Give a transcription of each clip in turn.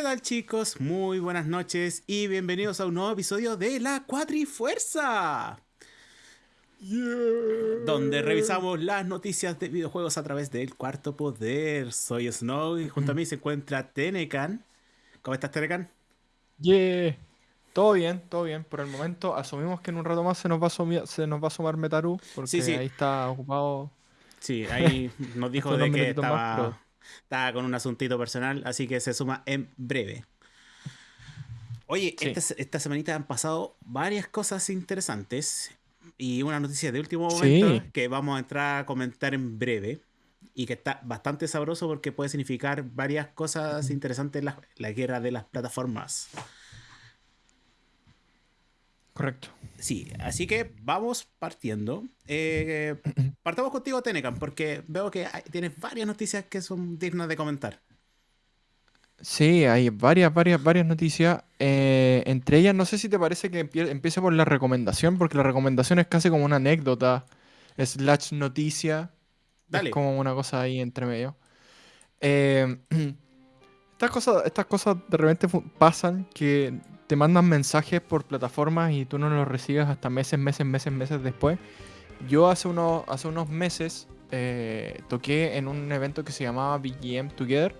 ¿Qué tal chicos? Muy buenas noches y bienvenidos a un nuevo episodio de La Cuatrifuerza. Donde revisamos las noticias de videojuegos a través del cuarto poder. Soy Snow y junto a mí se encuentra Tenecan. ¿Cómo estás, Tenecan? Yeah. Todo bien, todo bien. Por el momento asumimos que en un rato más se nos va a, sumar, se nos va a sumar Metaru, porque ahí está ocupado. Sí, ahí nos dijo de que estaba, estaba, con un asuntito personal, así que se suma en breve. Oye, esta, esta, semanita han pasado varias cosas interesantes y una noticia de último momento que vamos a entrar a comentar en breve y que está bastante sabroso porque puede significar varias cosas interesantes en la, la guerra de las plataformas. Correcto. Sí, así que vamos partiendo. Eh, partamos contigo, Tenecan, porque veo que tienes varias noticias que son dignas de comentar. Sí, hay varias, varias, varias noticias. Eh, entre ellas, no sé si te parece que empiece por la recomendación, porque la recomendación es casi como una anécdota, slash noticia. Dale. Es como una cosa ahí entre medio. Eh, estas, cosas, estas cosas de repente pasan que te mandan mensajes por plataformas y tú no los recibes hasta meses, meses, meses, meses después. Yo hace, unos, hace unos meses eh, toqué en un evento que se llamaba BGM Together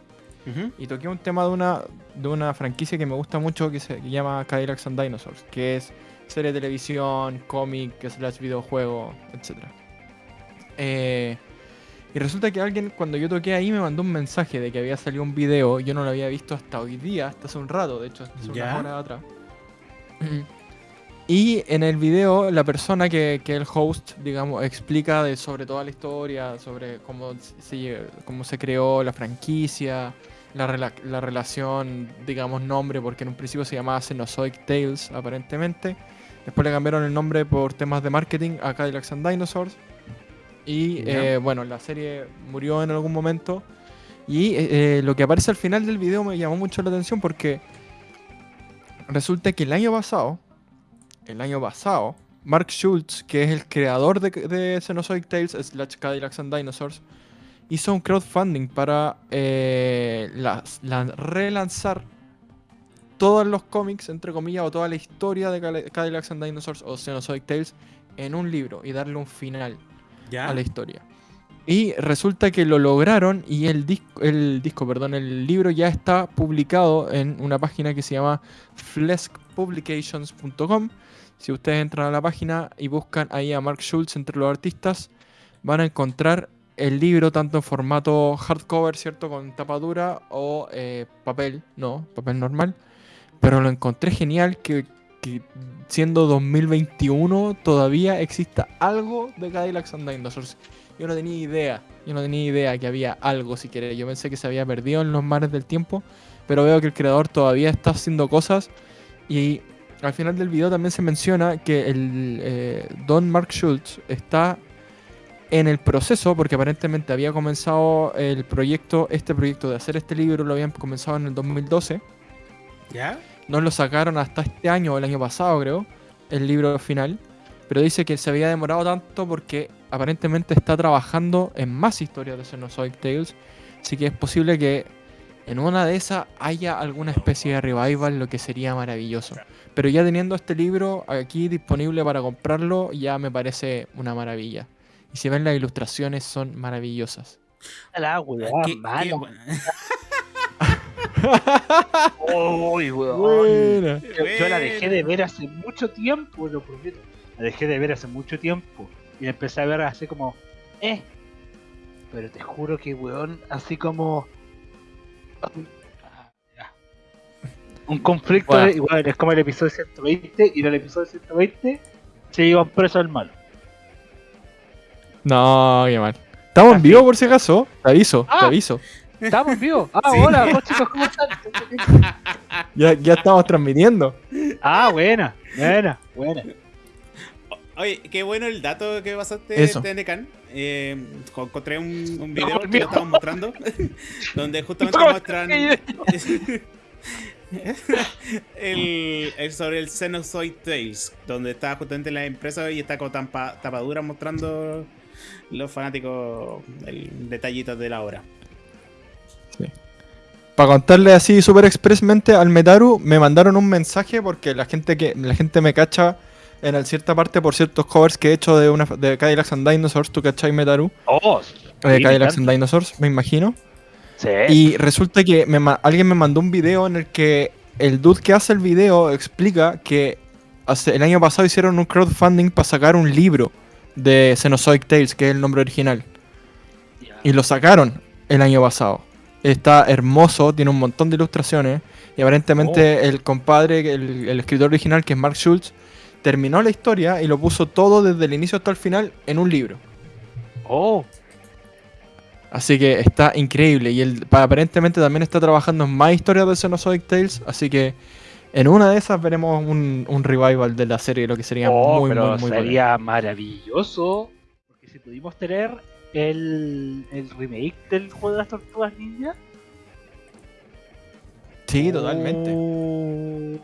y toqué un tema de una, de una franquicia que me gusta mucho que se llama Cadillacs and Dinosaurs, que es serie de televisión, cómic, slash videojuego, etc. Eh, y resulta que alguien, cuando yo toqué ahí, me mandó un mensaje de que había salido un video. Yo no lo había visto hasta hoy día, hasta hace un rato, de hecho, hace una hora atrás. Y en el video, la persona que, que el host, digamos, explica de, sobre toda la historia, sobre cómo se, cómo se creó la franquicia, la, la relación, digamos, nombre, porque en un principio se llamaba Cenozoic Tales, aparentemente. Después le cambiaron el nombre por temas de marketing a Cadillacs and Dinosaurs. Y eh, bueno, la serie murió en algún momento. Y eh, eh, lo que aparece al final del video me llamó mucho la atención porque resulta que el año pasado, el año pasado, Mark Schultz, que es el creador de, de Xenozoic Tales, slash Cadillacs and Dinosaurs, hizo un crowdfunding para la, relanzar todos los cómics, entre comillas, o toda la historia de Cadillacs and Dinosaurs o Xenozoic Tales en un libro y darle un final a la historia. Y resulta que lo lograron y el disco, el disco, perdón, el libro ya está publicado en una página que se llama fleskpublications.com. Si ustedes entran a la página y buscan ahí a Mark Schultz entre los artistas, van a encontrar el libro tanto en formato hardcover, ¿cierto? Con tapa dura o eh, papel, no, papel normal. Pero lo encontré genial que que siendo 2021 todavía exista algo de Cadillacs and Dinosaurs. Yo no tenía idea, yo no tenía idea que había algo si querés. Yo pensé que se había perdido en los mares del tiempo, pero veo que el creador todavía está haciendo cosas y al final del video también se menciona que el eh, Don Mark Schultz está en el proceso, porque aparentemente había comenzado el proyecto, este proyecto de hacer este libro, lo habían comenzado en el 2012. ¿Ya? No lo sacaron hasta este año o el año pasado, creo, el libro final. Pero dice que se había demorado tanto porque aparentemente está trabajando en más historias de Xenozoic Tales. Así que es posible que en una de esas haya alguna especie de revival, lo que sería maravilloso. Pero ya teniendo este libro aquí disponible para comprarlo, ya me parece una maravilla. Y si ven las ilustraciones, son maravillosas. La Uy, weón. Yo, la dejé de ver hace mucho tiempo, lo prometo. La dejé de ver hace mucho tiempo. Y la empecé a ver así como, eh. Pero te juro que, weón, así como. Un conflicto, igual es como el episodio 120. Y en el episodio 120 se iban preso al malo. No, qué mal. Estamos en vivo por si acaso. Te aviso, te ah. aviso. ¿Estamos vivos? Ah, hola, chicos, ¿cómo están? ya, ya estamos transmitiendo. Ah, buena, buena, buena. Oye, qué bueno el dato que pasaste, TNCAN. Eh, encontré un, un video que lo estamos mostrando, donde justamente muestran el, el, sobre el Xenozoid Tales, donde está justamente la empresa y está con tapadura mostrando los fanáticos el detallito de la obra. Para contarle así súper expresamente al Metaru, me mandaron un mensaje porque la gente que la gente me cacha en cierta parte por ciertos covers que he hecho de una de Cadillacs and Dinosaurs, ¿tú cachai Metaru? Oh, de Cadillacs and Dinosaurs, me imagino. Sí. Y resulta que alguien me mandó un video en el que el dude que hace el video explica que hace, el año pasado hicieron un crowdfunding para sacar un libro de Cenozoic Tales, que es el nombre original. Y lo sacaron el año pasado. Está hermoso, tiene un montón de ilustraciones. Y aparentemente oh. el compadre, el, el, escritor original, que es Mark Schultz, terminó la historia y lo puso todo desde el inicio hasta el final en un libro. Oh. Así que está increíble. Y él aparentemente también está trabajando en más historias de Xenozoic Tales. Así que en una de esas veremos un, revival de la serie, lo que sería oh, muy, muy, muy sería maravilloso. Porque si pudimos tener el, el remake del juego de las tortugas ninja. Sí, totalmente. Oh.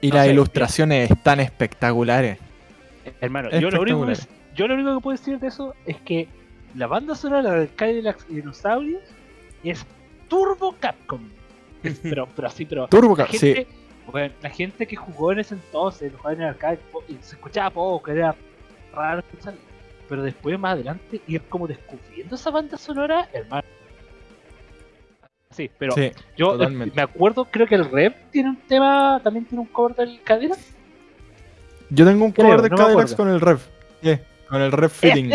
Y las ilustraciones están espectaculares. Hermano, yo lo, único que, yo lo único que puedo decir de eso es que la banda sonora de Cadillac y Dinosaurios es Turbo Capcom. pero, pero así, pero. Turbo Capcom, sí. la gente que jugó en ese entonces, lo en el arcade, se escuchaba poco, era raro escuchar. Pero después, más adelante, ir como descubriendo esa banda sonora, hermano. Sí, pero yo me acuerdo, creo que el Rev tiene un tema, también tiene un cover del Cadillac. Yo tengo un cover de Cadillac con el Rev. con el Rev Fitting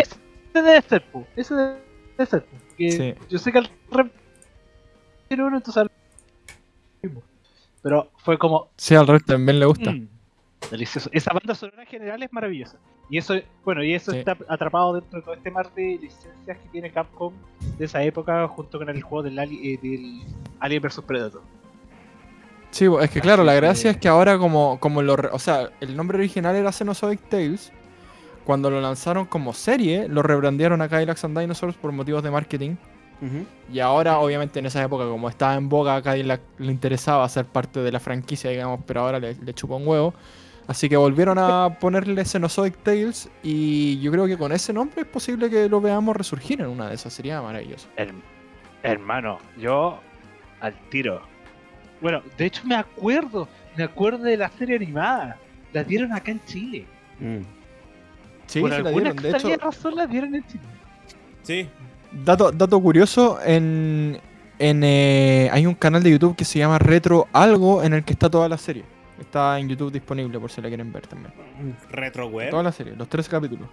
ese debe ser, po. Ese debe ser, po. sí. Yo sé que el rep tiene uno, entonces Pero fue como. Sí, al rep también le gusta. Mm, delicioso. Esa banda sonora en general es maravillosa. Y eso, bueno, y eso está atrapado dentro de todo este mar de licencias que tiene Capcom de esa época junto con el juego del, eh, del Alien vs Predator. Sí, es que claro, la gracia es que ahora como, como lo... O sea, el nombre original era Xenozoic Tales, cuando lo lanzaron como serie, lo rebrandearon a Cadillacs and Dinosaurs por motivos de marketing. Y ahora, obviamente, en esa época, como estaba en boga, a Cadillac le interesaba ser parte de la franquicia, digamos, pero ahora le, chupó un huevo. Así que volvieron a ponerle Xenozoic Tales y yo creo que con ese nombre es posible que lo veamos resurgir en una de esas. Sería maravilloso. hermano, yo al tiro. Bueno, de hecho me acuerdo, me acuerdo de la serie animada. La dieron acá en Chile. Mm. Sí, Por la dieron. De hecho, razón la dieron en Chile. Sí. Dato, dato curioso, en, en eh, hay un canal de YouTube que se llama Retro Algo en el que está toda la serie. Está en YouTube disponible por si la quieren ver también. Retro Web. Toda la serie, los tres capítulos.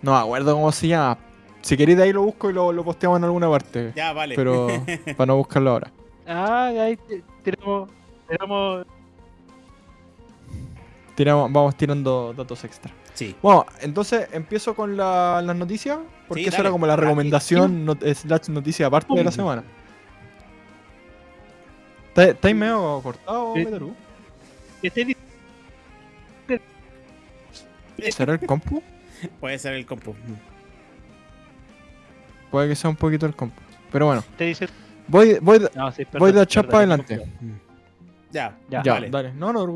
No me acuerdo cómo se llama. Si queréis de ahí lo busco y lo, lo posteamos en alguna parte. Ya, vale. Pero para no buscarlo ahora. Ah, ahí tenemos, tenemos... Tiramos, vamos tirando datos extra. Bueno, entonces empiezo con las noticias, porque eso era como la recomendación, es la noticia aparte de la semana. ¿Estáis medio cortado, Metaru? ¿Será el compu? Puede ser el compu. Puede que sea un poquito el compu. Pero bueno. Voy, voy, de, voy de atrás para adelante. Ya, ya, dale. No, no,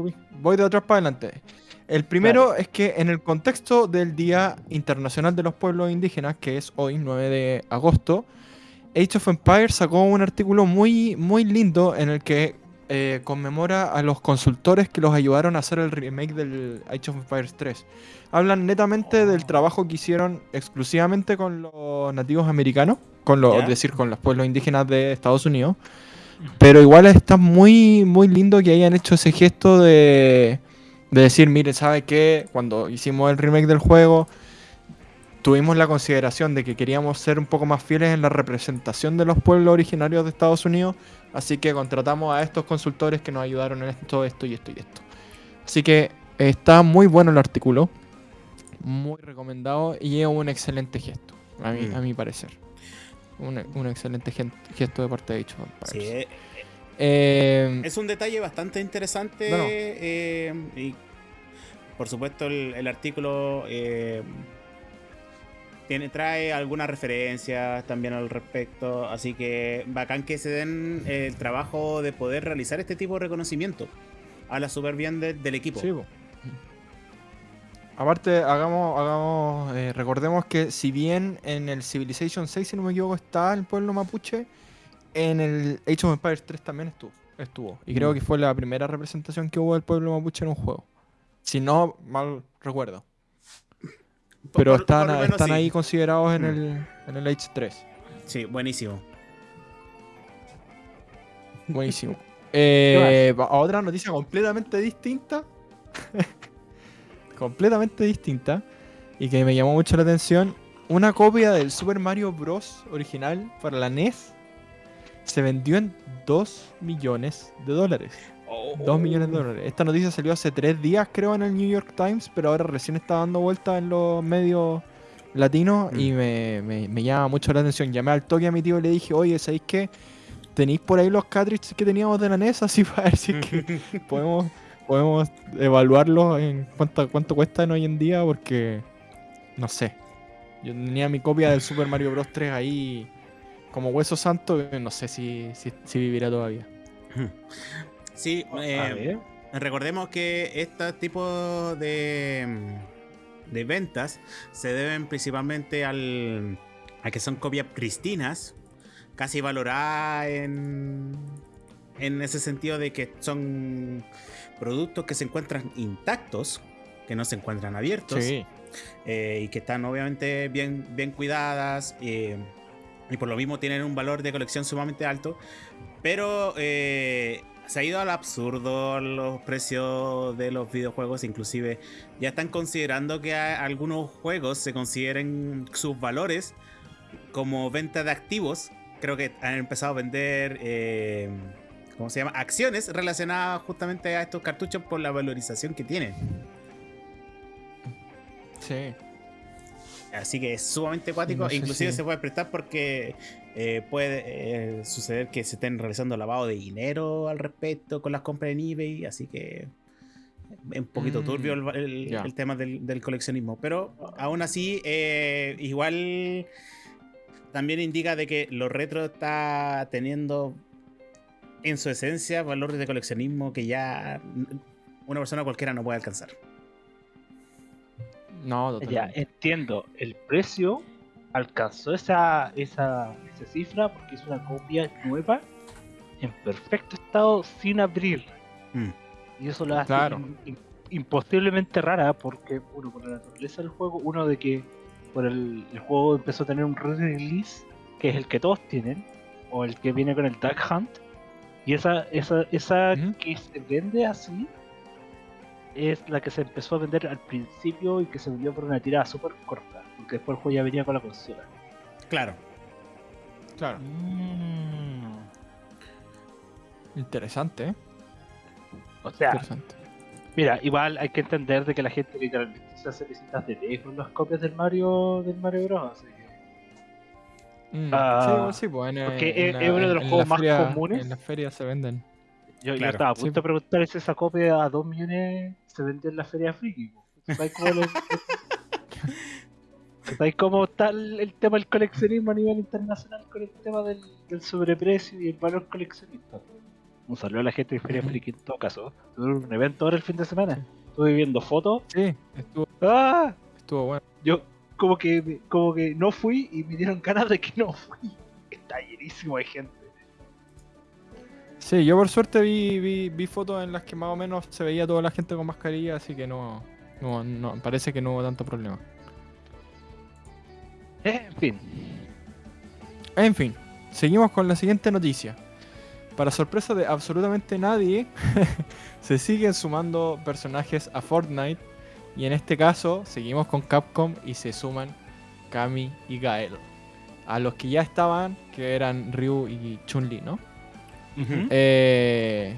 Voy de atrás para adelante. El primero es que en el contexto del Día Internacional de los Pueblos Indígenas, que es hoy, 9 de agosto, Age of Empires sacó un artículo muy, muy lindo en el que eh, conmemora a los consultores que los ayudaron a hacer el remake del Age of Empires 3. Hablan netamente del trabajo que hicieron exclusivamente con los nativos americanos, con los, es decir, con los pueblos indígenas de Estados Unidos. Pero igual está muy, muy lindo que hayan hecho ese gesto de de decir, mire, ¿sabe qué? Cuando hicimos el remake del juego, tuvimos la consideración de que queríamos ser un poco más fieles en la representación de los pueblos originarios de Estados Unidos, así que contratamos a estos consultores que nos ayudaron en esto, esto y esto y esto. Así que está muy bueno el artículo, muy recomendado y es un excelente gesto, a mi, mm. a mi parecer. Un, excelente gesto de parte de dicho. Sí, eh, es un detalle bastante interesante. Eh, y por supuesto, el, artículo eh, tiene, trae algunas referencias también al respecto. Así que bacán que se den el trabajo de poder realizar este tipo de reconocimiento. a la super bien del equipo. Aparte, hagamos, hagamos recordemos que si bien en el Civilization 6, si no me equivoco, está el pueblo mapuche, en el Age of Empires 3 también estuvo. estuvo. Y creo mm. que fue la primera representación que hubo del pueblo mapuche en un juego. Si no, mal recuerdo. Pero están, están ahí considerados en, mm. el, en el Age 3. Sí, buenísimo. Buenísimo. Eh, a otra noticia completamente distinta. completamente distinta. Y que me llamó mucho la atención. Una copia del Super Mario Bros. original para la NES se vendió en 2 millones de dólares. 2 oh. millones de dólares. Esta noticia salió hace 3 días, creo, en el New York Times, pero ahora recién está dando vuelta en los medios latinos y mm. me, me, llama mucho la atención. Llamé al toque a mi tío y le dije, oye, ¿sabéis qué? ¿Tenéis por ahí los cartridges que teníamos de la NES? Así para ver si que podemos, podemos evaluarlos en cuánto, cuánto cuestan hoy en día, porque no sé. Yo tenía mi copia del Super Mario Bros. 3 ahí como hueso santo, no sé si, si, vivirá todavía. Sí, eh, recordemos que este tipo de, de ventas se deben principalmente al, a que son copias pristinas, casi valoradas en, en ese sentido de que son productos que se encuentran intactos, que no se encuentran abiertos. Eh, y que están obviamente bien, bien cuidadas. Eh, y por lo mismo tienen un valor de colección sumamente alto. Pero eh, se ha ido al absurdo los precios de los videojuegos. Inclusive ya están considerando que algunos juegos se consideren sus valores como venta de activos. Creo que han empezado a vender, eh, ¿cómo se llama? Acciones relacionadas justamente a estos cartuchos por la valorización que tienen. Sí. Así que es sumamente acuático. Inclusive se puede prestar porque eh, puede eh, suceder que se estén realizando lavado de dinero al respecto con las compras en eBay. Así que es un poquito turbio el, mm, tema del, coleccionismo. Pero aún así, eh, igual también indica de que lo retro está teniendo en su esencia valores de coleccionismo que ya una persona cualquiera no puede alcanzar. No, Ya, entiendo. El precio alcanzó esa, esa, esa cifra porque es una copia nueva en perfecto estado sin abrir. Mm. Y eso la hace imposiblemente rara porque, uno, por la naturaleza del juego, uno de que por el, juego empezó a tener un re-release, que es el que todos tienen, o el que viene con el Duck Hunt, y esa, esa, esa que se vende así es la que se empezó a vender al principio y que se vendió por una tirada súper corta, porque después el juego ya venía con la consola. Claro. Claro. Mm. Interesante, ¿eh? O sea, mira, igual hay que entender de que la gente literalmente se hace visitas de lejos las copias del Mario del Mario Bros. Así que... Mm, ah, sí, sí, pues, porque es, uno de los juegos más comunes. En las ferias se venden. Yo, estaba a punto de preguntar si esa copia a 2 millones se vendió en la feria friki. ¿Sabes cómo, está el, tema del coleccionismo a nivel internacional con el tema del, sobreprecio y el valor coleccionista? Un saludo a la gente de Feria Friki en todo caso. Tuve un evento ahora el fin de semana. Estuve viendo fotos. Sí, estuvo. ¡Ah! Estuvo bueno. Yo como que como que no fui y me dieron ganas de que no fui. Está llenísimo de gente. Sí, yo por suerte vi, vi, fotos en las que más o menos se veía toda la gente con mascarilla, así que no, no, parece que no hubo tanto problema. En fin. En fin, seguimos con la siguiente noticia. Para sorpresa de absolutamente nadie, se siguen sumando personajes a Fortnite. Y en este caso, seguimos con Capcom y se suman Kami y Gael. A los que ya estaban, que eran Ryu y Chun-Li, ¿no? Eh,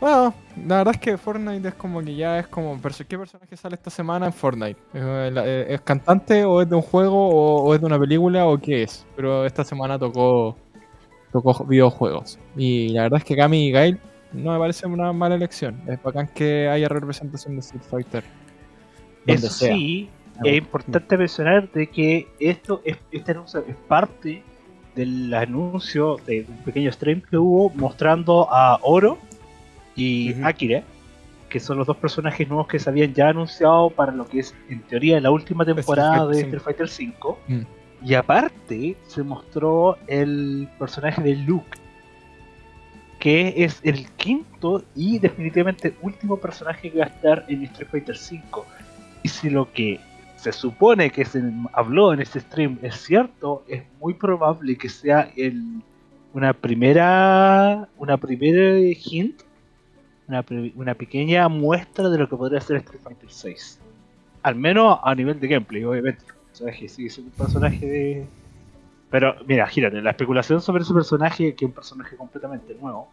bueno, la verdad es que Fortnite es como que ya es como. ¿Qué personaje sale esta semana en Fortnite? Eh, ¿Es, cantante o es de un juego o, es de una película o qué es? Pero esta semana tocó tocó videojuegos. Y la verdad es que Kami y Gail no me parece una mala elección. Es bacán que haya representación de Street Fighter. Eso sí, es importante mencionar de que esto es, este anuncio es parte del anuncio de un pequeño stream que hubo mostrando a Oro y Akira, que son los dos personajes nuevos que se habían ya anunciado para lo que es, en teoría, la última temporada de Street Fighter V. Mm. Y aparte se mostró el personaje de Luke, que es el quinto y definitivamente último personaje que va a estar en Street Fighter V. Y si lo que se supone que se habló en este stream es cierto, es muy probable que sea el, una primera una primera hint, una, una pequeña muestra de lo que podría ser Street Fighter VI. Al menos a nivel de gameplay, obviamente. El personaje sigue es un personaje de... Pero mira, gírate, la especulación sobre ese personaje, que es un personaje completamente nuevo,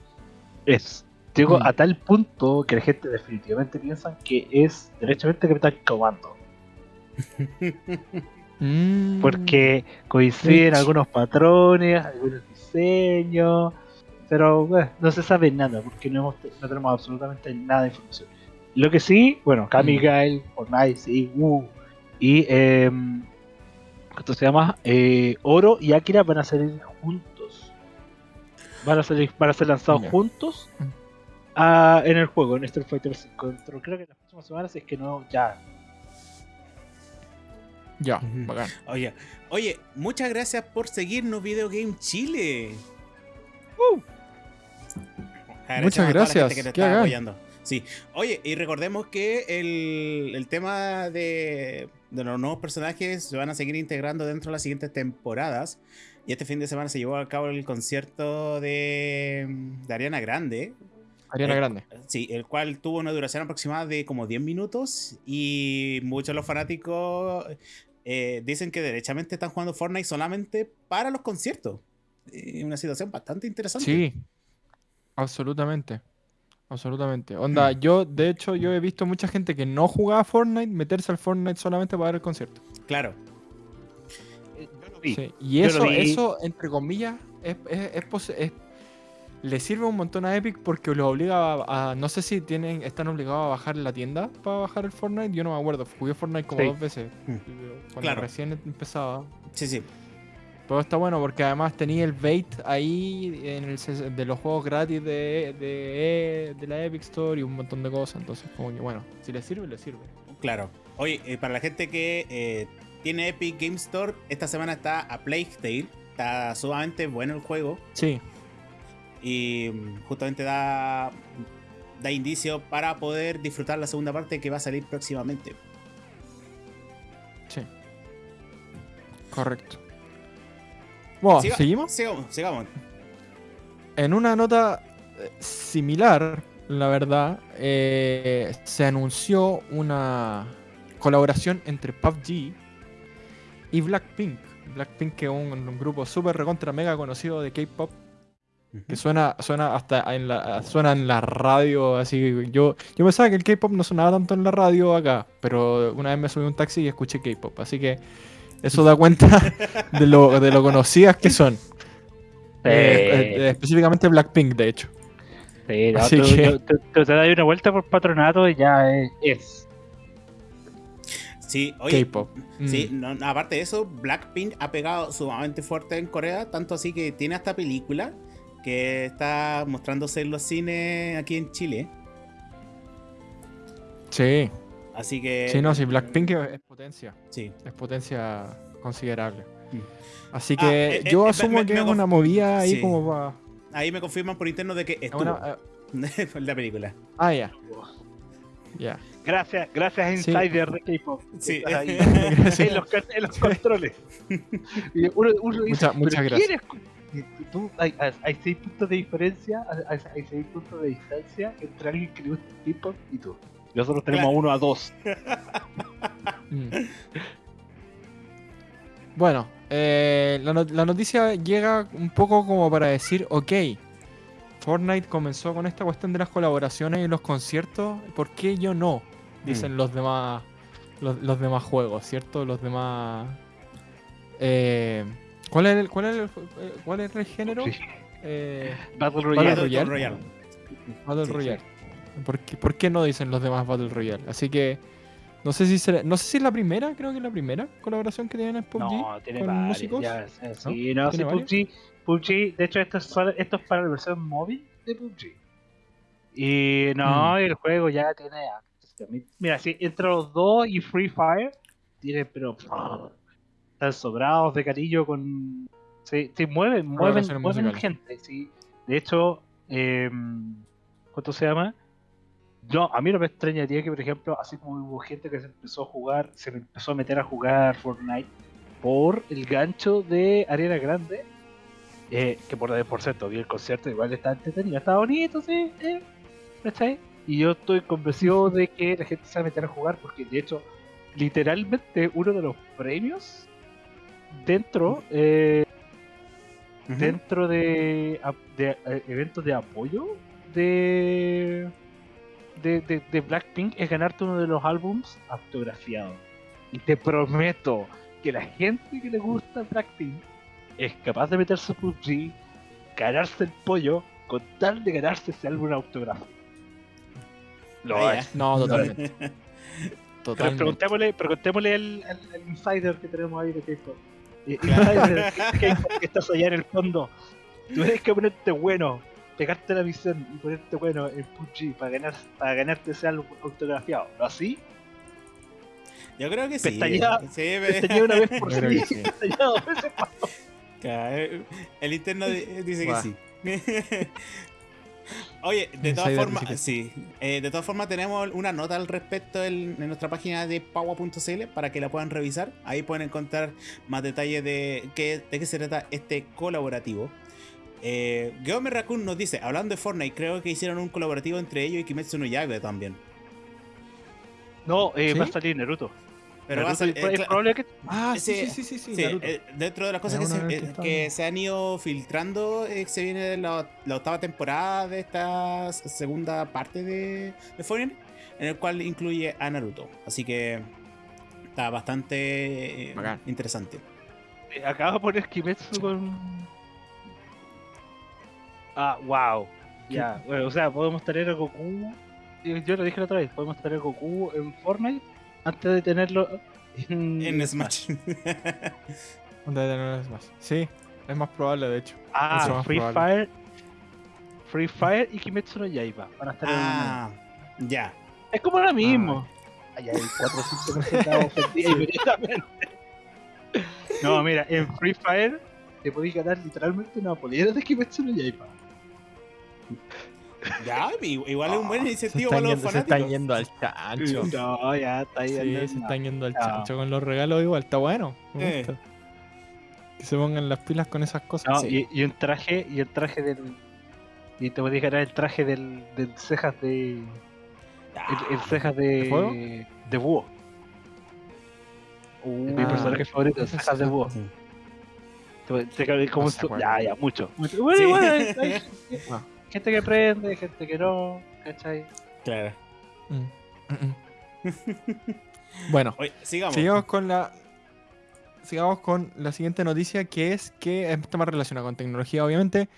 es Llego mm. a tal punto que la gente definitivamente piensa que es derechamente Capitán Comando. Mm. Porque coinciden algunos patrones, algunos diseños, pero no se sabe nada porque no, tenemos absolutamente nada de información. Lo que sí, bueno, Kamigail, mm. Fortnite, sí, uh, y eh, ¿cómo se llama? Eh, Oro y Akira van a salir juntos. Van a, salir, van a ser lanzados juntos en el juego, en Street Fighter 5. Creo que en las próximas semanas, es que no, ya. Ya, bacán. Oye, oye, muchas gracias por seguirnos, Video Game Chile. Uh. Muchas gracias. Que apoyando. Sí. Oye, y recordemos que el, el tema de, de, los nuevos personajes se van a seguir integrando dentro de las siguientes temporadas. Y este fin de semana se llevó a cabo el concierto de, de Ariana Grande. Ariana Grande. Sí, el cual tuvo una duración aproximada de como 10 minutos y muchos de los fanáticos eh, dicen que derechamente están jugando Fortnite solamente para los conciertos. Es una situación bastante interesante. Sí, absolutamente. Absolutamente. Onda, mm. yo, de hecho, yo he visto mucha gente que no jugaba Fortnite meterse al Fortnite solamente para ver el concierto. Claro. Sí. Y eso, eso, entre comillas, es, es, es, le sirve un montón a Epic porque lo obliga a, no sé si tienen están obligados a bajar la tienda para bajar el Fortnite, yo no me acuerdo, jugué Fortnite como dos veces mm. cuando claro. recién empezaba. Sí, sí. Pero está bueno porque además tenía el bait ahí en el, de los juegos gratis de, de, la Epic Store y un montón de cosas. Entonces, como que bueno, si le sirve, le sirve. Claro. Oye, eh, para la gente que eh, tiene Epic Game Store, esta semana está a Plague Tale. Está sumamente bueno el juego. Sí. Y justamente da, da indicio para poder disfrutar la segunda parte que va a salir próximamente. Sí. Correcto. Bueno, ¿seguimos? Sigamos, En una nota eh, similar, la verdad, eh, se anunció una colaboración entre PUBG y Blackpink. Blackpink que es un grupo súper recontra mega conocido de K-pop que suena, suena hasta en la, suena en la radio, así. Yo, yo pensaba que el K-pop no sonaba tanto en la radio acá, pero una vez me subí a un taxi y escuché K-pop, así que eso da cuenta de lo, de lo conocidas que son. Eh, eh, específicamente Blackpink, de hecho. Sí, así que... te, das una vuelta por patronato y ya es. Sí, oye, K-pop. Sí, mm. aparte de eso, Blackpink ha pegado sumamente fuerte en Corea, tanto así que tiene hasta película que está mostrándose en los cines aquí en Chile. Sí. Así que. Sí, no, sí, Blackpink es potencia. Sí. Es potencia considerable. Mm. Así ah, que eh, yo eh, asumo que es una movida ahí como para. Ahí me confirman por interno de que estuvo una, la película. Ah, ya. Ya. Gracias, gracias Insider de K-pop. Sí. en, los, en, los, controles. muchas gracias hay, seis puntos de diferencia, hay, seis puntos de distancia entre alguien que le gusta el hip y tú. Nosotros tenemos uno a dos. Mm. Bueno, eh, la, la, noticia llega un poco como para decir, ok, Fortnite comenzó con esta cuestión de las colaboraciones y los conciertos, ¿por qué yo no? Dicen mm. los demás los, demás juegos, ¿cierto? Los demás... Eh, ¿Cuál es el, cuál es el, cuál es el género? Eh, Battle Royale. Battle Royale. Battle Royale. ¿Por, qué, ¿Por, qué, no dicen los demás Battle Royale? Así que no sé si será, no sé si es la primera, creo que es la primera colaboración que tienen en PUBG no, tiene con varios, músicos. Ya, sí, no, sí, PUBG, PUBG, de hecho esto es, esto es para la versión móvil de PUBG. Y no, mm. el juego ya tiene Mira, si entre los dos y Free Fire tiene pero están sobrados de cariño con. Sí, mueven, mueven, mueven gente. Sí. De hecho, eh, ¿cuánto se llama? Yo, a mí no me extrañaría que, por ejemplo, así como hubo gente que se empezó a jugar, se empezó a meter a jugar Fortnite por el gancho de Arena Grande, eh, que por, por cierto, vi el concierto, igual está entretenido, está bonito, sí, eh, Y yo estoy convencido de que la gente se va a meter a jugar, porque de hecho, literalmente uno de los premios dentro, eh, dentro de, de eh, eventos de apoyo de de, Blackpink es ganarte uno de los álbums autografiados. Y te prometo que la gente que le gusta Blackpink es capaz de meterse a PUBG, ganarse el pollo, con tal de ganarse ese álbum autografiado. Lo es. No, totalmente. totalmente. preguntémosle, preguntémosle al, insider que tenemos ahí de K-pop. Que estás allá en el fondo. Tú tienes que ponerte bueno pegarte la misión y ponerte bueno en PUBG para, ganar, para ganarte ese álbum autografiado. ¿No así? Yo creo que sí. Pestañea, sí, pestañea una vez por sí. sí. dos veces claro, El interno dice que sí. Oye, de todas formas, sí. Eh, de todas formas, tenemos una nota al respecto en, nuestra página de paua.cl para que la puedan revisar. Ahí pueden encontrar más detalles de, qué, de qué se trata este colaborativo. Eh, Geomer Raccoon nos dice, hablando de Fortnite, creo que hicieron un colaborativo entre ellos y Kimetsu no Yaiba también. No, eh, va a salir Naruto. Pero va a salir. Eh, que... Ah, sí, sí, sí, sí. Eh, dentro de las cosas que se, han ido filtrando, se viene la, octava temporada de esta segunda parte de, de Fortnite, en el cual incluye a Naruto. Así que está bastante interesante. Acaba de poner Kimetsu con Ah, wow. Ya, bueno, o sea, podemos tener a Goku. Yo lo dije la otra vez, podemos tener a Goku en Fortnite antes de tenerlo en, en Smash. antes de tenerlo en Smash. Sí, es más probable de hecho. Ah, Free Fire. Free Fire y Kimetsu no Yaiba van a estar ah, ya. Es como lo mismo. Ah. Ay, hay 4 o 5% ofendidas inmediatamente. No, mira, en Free Fire te podéis ganar literalmente una polera de Kimetsu no Yaiba. Ya, igual es un buen incentivo para los fanáticos. Se están yendo al chancho. No, ya está ahí. Sí, se están yendo al chancho con los regalos igual, está bueno. Eh. Que se pongan las pilas con esas cosas. No, y, un traje, y el traje del. Y te podéis ganar el traje del, del cejas de. El, cejas de. ¿De, búho. Uh, mi personaje favorito, cejas de búho. Te, te, como ya, ya, mucho. Bueno, igual hay, gente que prende, gente que no, ¿cachai? Claro. Mm, bueno, sigamos. con la sigamos con la siguiente noticia que es que está más relacionada con tecnología obviamente,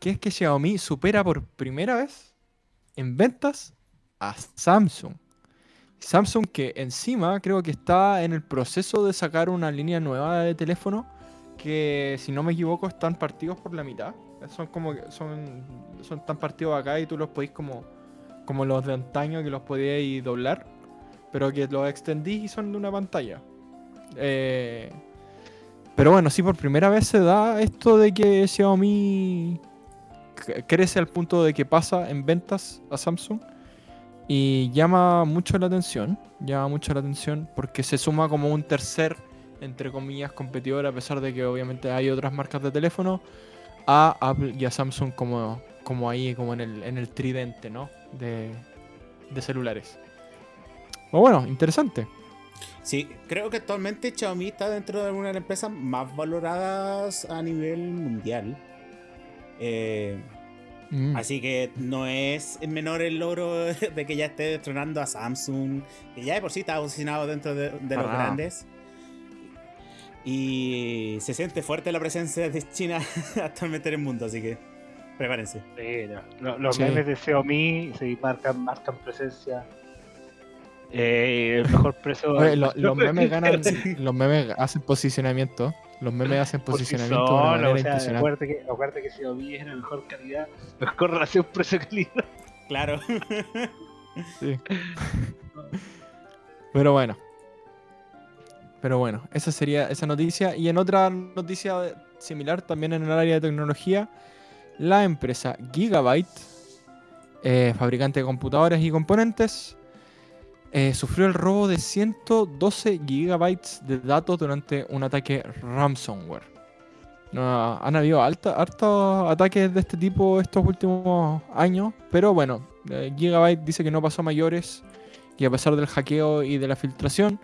que es que Xiaomi supera por primera vez en ventas a Samsung. Samsung que encima creo que está en el proceso de sacar una línea nueva de teléfono que si no me equivoco están partidos por la mitad. Son como son, son tan partidos acá y tú los podéis como, como los de antaño que los podíais doblar, pero que los extendí y son de una pantalla. Eh, pero bueno, sí, por primera vez se da esto de que Xiaomi crece al punto de que pasa en ventas a Samsung y llama mucho la atención, llama mucho la atención porque se suma como un tercer, entre comillas, competidor a pesar de que obviamente hay otras marcas de teléfono a Apple y a Samsung como, como ahí, como en el, en el tridente, ¿no? De, de celulares. bueno, interesante. Sí, creo que actualmente Xiaomi está dentro de una de las empresas más valoradas a nivel mundial. Eh, mm. Así que no es menor el logro de que ya esté destronando a Samsung, que ya de por sí está posicionado dentro de, de los grandes. Y se siente fuerte la presencia de China actualmente en el mundo, así que prepárense. los memes de Xiaomi se marcan, marcan presencia. Eh, el mejor precio. los memes ganan, los memes hacen posicionamiento. Los memes hacen posicionamiento. o sea, acuérdate, que, acuérdate que Xiaomi es la mejor calidad, mejor relación precio-calidad. Claro. sí. Pero bueno, Pero bueno, esa sería esa noticia. Y en otra noticia similar, también en el área de tecnología, la empresa Gigabyte, eh, fabricante de computadores y componentes, eh, sufrió el robo de 112 gigabytes de datos durante un ataque ransomware. han habido hartos ataques de este tipo estos últimos años, pero bueno, eh, Gigabyte dice que no pasó a mayores y a pesar del hackeo y de la filtración,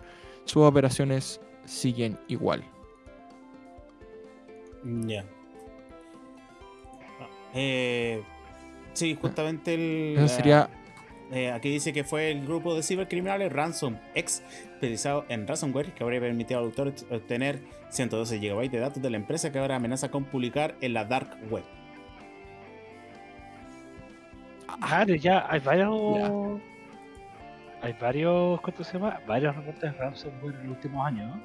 sus operaciones siguen igual. Ya. Eh, sí, justamente el. Eso sería eh, aquí dice que fue el grupo de cibercriminales Ransom X, especializado en ransomware, que habría permitido al autor obtener 112 GB de datos de la empresa que ahora amenaza con publicar en la dark web. Ah, ya hay varios. Hay varios. ¿Cuánto se llama? Varios reportes de ransomware en los últimos años.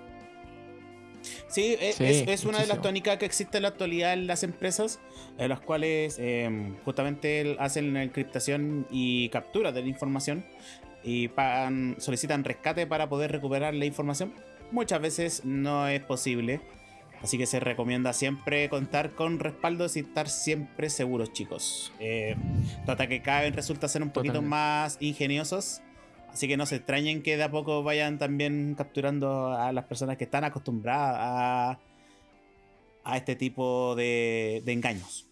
Sí, e, es, una de las tónicas que existe en la actualidad en las empresas, en las cuales em, justamente hacen la encriptación y captura de la información y solicitan rescate para poder recuperar la información. Muchas veces no es posible, así que se recomienda siempre contar con respaldos y estar siempre seguros, chicos. Eh, que cada vez resulta ser un poquito más ingeniosos Así que no se extrañen que de a poco vayan también capturando a las personas que están acostumbradas a, a este tipo de, engaños.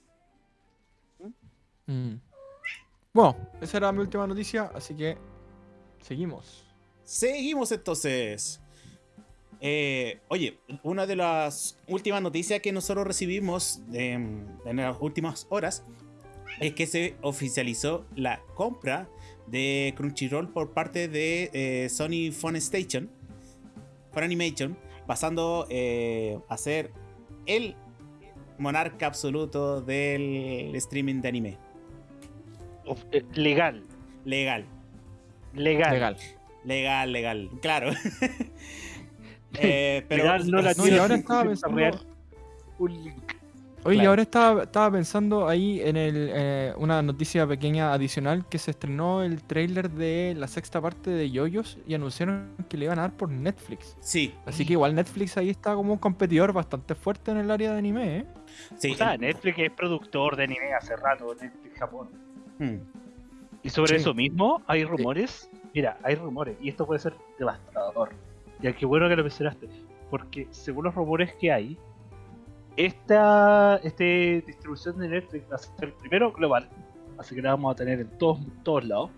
Mm. Bueno, esa era mi última noticia, así que seguimos. Seguimos entonces. Eh, oye, una de las últimas noticias que nosotros recibimos en las últimas horas es que se oficializó la compra de Crunchyroll por parte de eh, Sony Phone Station, For Animation, pasando eh, a ser el monarca absoluto del streaming de anime. Eh, legal. Legal. Legal. Legal. Legal, legal. Claro. pero no la no, ahora estaba pensando... un link. Oye, ahora estaba, estaba, pensando ahí en el, eh, una noticia pequeña adicional que se estrenó el trailer de la sexta parte de Yoyos y anunciaron que le iban a dar por Netflix. Sí. Así que igual Netflix ahí está como un competidor bastante fuerte en el área de anime, ¿eh? Sí. O sea, Netflix es productor de anime hace rato, Netflix Japón. Hmm. Y sobre eso mismo hay rumores. Mira, hay rumores y esto puede ser devastador. Ya que bueno que lo mencionaste. Porque según los rumores que hay, esta este distribución de Netflix va a ser primero global, así que la vamos a tener en todos, todos lados.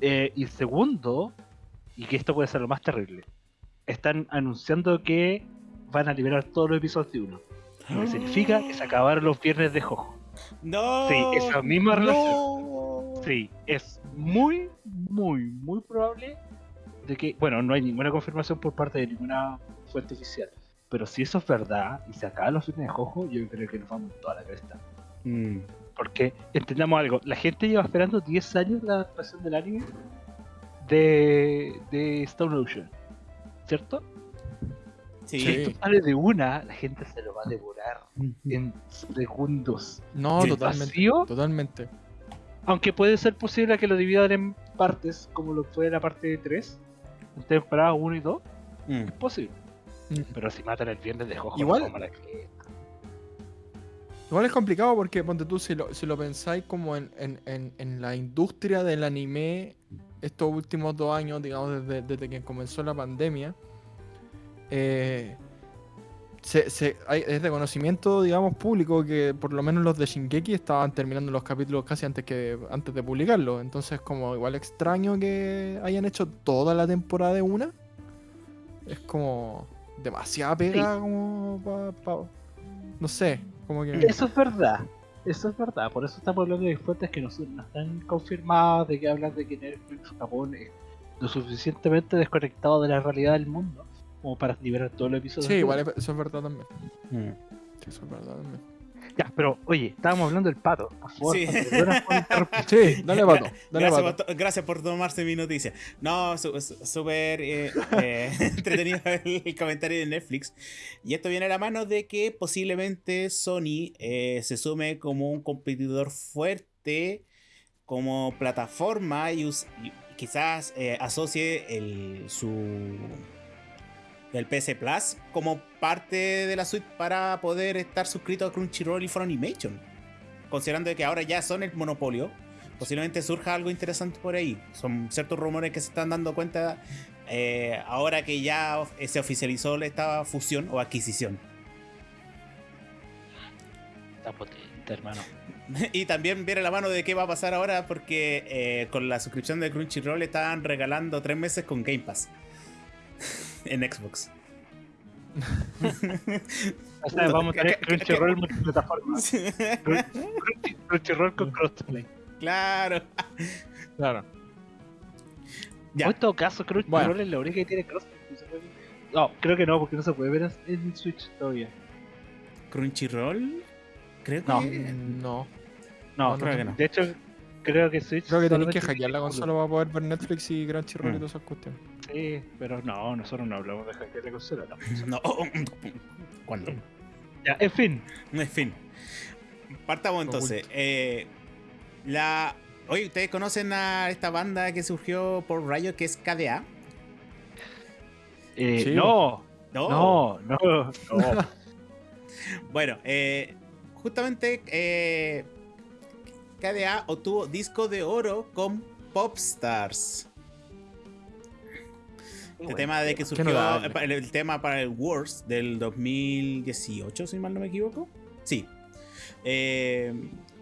Eh, y segundo, y que esto puede ser lo más terrible, están anunciando que van a liberar todos los episodios de uno. Lo que significa que se acabaron los viernes de Jojo. No. Sí, esa misma relación. Sí, es muy, muy, muy probable de que, bueno, no hay ninguna confirmación por parte de ninguna fuente oficial pero si eso es verdad y se acaban los fines de Jojo, yo creo que nos vamos toda la cresta. Mm. Porque entendamos algo, la gente lleva esperando 10 años la adaptación del anime de, de Stone Ocean, ¿cierto? Sí. Si esto sale de una, la gente se lo va a devorar en segundos. No, totalmente. Totalmente. Aunque puede ser posible que lo dividan en partes, como lo fue la parte 3, en temporada 1 y 2. Mm. Es posible. Mm. Pero si matan el viernes de Jojo, igual, igual es complicado porque, ponte tú, si lo, si lo pensáis como en, la industria del anime estos últimos dos años, digamos, desde, que comenzó la pandemia, eh, es de conocimiento, digamos, público que por lo menos los de Shingeki estaban terminando los capítulos casi antes que antes de publicarlo. Entonces, como igual extraño que hayan hecho toda la temporada de una. Es como demasiada pega como para... no sé, como que... Eso es verdad, eso es verdad, por eso estamos hablando de fuentes que no, están confirmadas, de que hablan de que Netflix Japón es lo suficientemente desconectado de la realidad del mundo como para liberar todo el episodio. Sí, igual eso es verdad también. Mm. Eso es verdad también. Ya, pero oye, estábamos hablando del pato. Por favor, sí. sí, dale pato. Dale gracias, Por, gracias por tomarse mi noticia. No, súper eh, eh, entretenido el, comentario de Netflix. Y esto viene a la mano de que posiblemente Sony eh, se sume como un competidor fuerte como plataforma y, quizás asocie el, su el PS Plus como parte de la suite para poder estar suscrito a Crunchyroll y Funimation. Considerando que ahora ya son el monopolio, posiblemente surja algo interesante por ahí. Son ciertos rumores que se están dando cuenta eh, ahora que ya se oficializó esta fusión o adquisición. Está potente, hermano. y también viene la mano de qué va a pasar ahora porque eh, con la suscripción de Crunchyroll estaban regalando tres meses con Game Pass en Xbox. o sea, vamos a tener Crunchyroll multiplataforma. Crunchyroll con crossplay. Claro. Claro. Ya. en todo caso, Crunchyroll es la única que tiene crossplay. No, creo que no, porque no se puede ver en Switch todavía. ¿Crunchyroll? Creo que no. No, creo que no. De hecho, creo que Switch. Creo que tenéis que hackear la consola para poder ver Netflix y Crunchyroll y mm. todas esas cuestiones. Sí, pero no, nosotros no hablamos de hackear la consola, no. no. ¿Cuándo? Ya, en fin. En fin. Partamos entonces. Eh, la. Oye, ¿ustedes conocen a esta banda que surgió por Rayo que es KDA? Eh, sí. no, no, no, no, no. bueno, eh, justamente eh, KDA obtuvo disco de oro con Popstars. El tema de que surgió el, tema para el Wars del 2018, si mal no me equivoco. Sí. Eh,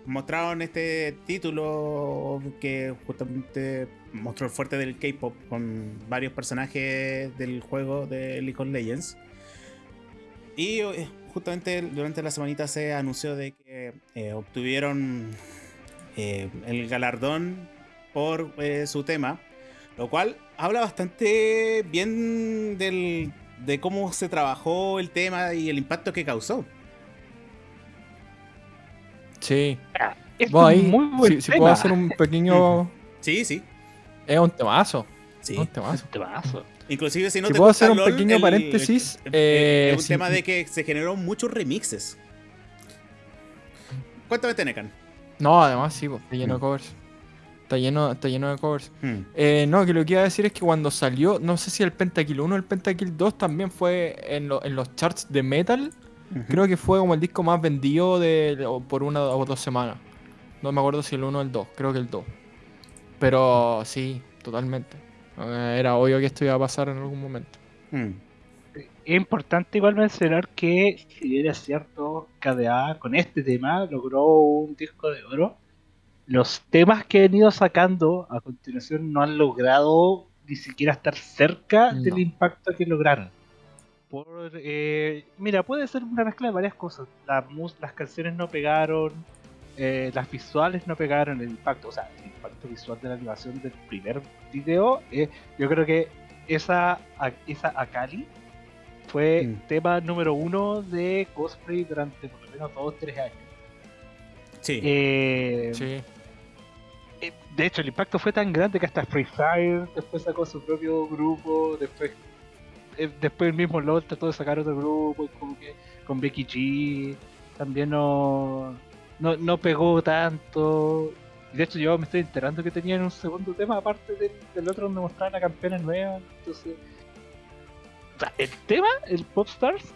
mostraron este título que justamente mostró el fuerte del K-pop con varios personajes del juego de League of Legends. Y eh, justamente durante la semanita se anunció de que eh, obtuvieron eh, el galardón por eh, su tema, lo cual habla bastante bien del, de cómo se trabajó el tema y el impacto que causó. Sí. muy si, puedo hacer un pequeño. Sí, sí. Es un temazo. Sí. Un temazo. Inclusive si no te puedo hacer un pequeño paréntesis. es eh, un tema de que se generaron muchos remixes. Cuéntame, Tenecan. No, además sí, está lleno de mm. covers. Está lleno, está lleno de covers. Mm. Eh, no, que lo que iba a decir es que cuando salió, no sé si el Pentakill 1 o el Pentakill 2 también fue en, los charts de metal. Creo que fue como el disco más vendido de, por una o dos semanas. No me acuerdo si el 1 o el 2, creo que el 2. Pero sí, totalmente. Eh, era obvio que esto iba a pasar en algún momento. Mm. Es importante igual mencionar que, si era cierto, KDA con este tema logró un disco de oro. Los temas que han ido sacando a continuación no han logrado ni siquiera estar cerca del impacto que lograron. Por, eh, mira, puede ser una mezcla de varias cosas. las canciones no pegaron, eh, las visuales no pegaron el impacto, o sea, el impacto visual de la animación del primer video, eh, yo creo que esa, esa Akali fue mm. tema número uno de cosplay durante por lo menos dos o tres años. Sí. Eh, sí. De hecho, el impacto fue tan grande que hasta Free Fire después sacó su propio grupo, después después el mismo LOL trató de sacar otro grupo, como que con Becky G también no no, no pegó tanto. De hecho, yo me estoy enterando que tenían un segundo tema aparte del, otro donde mostraban la campeona nueva. Entonces, el tema, el Popstars,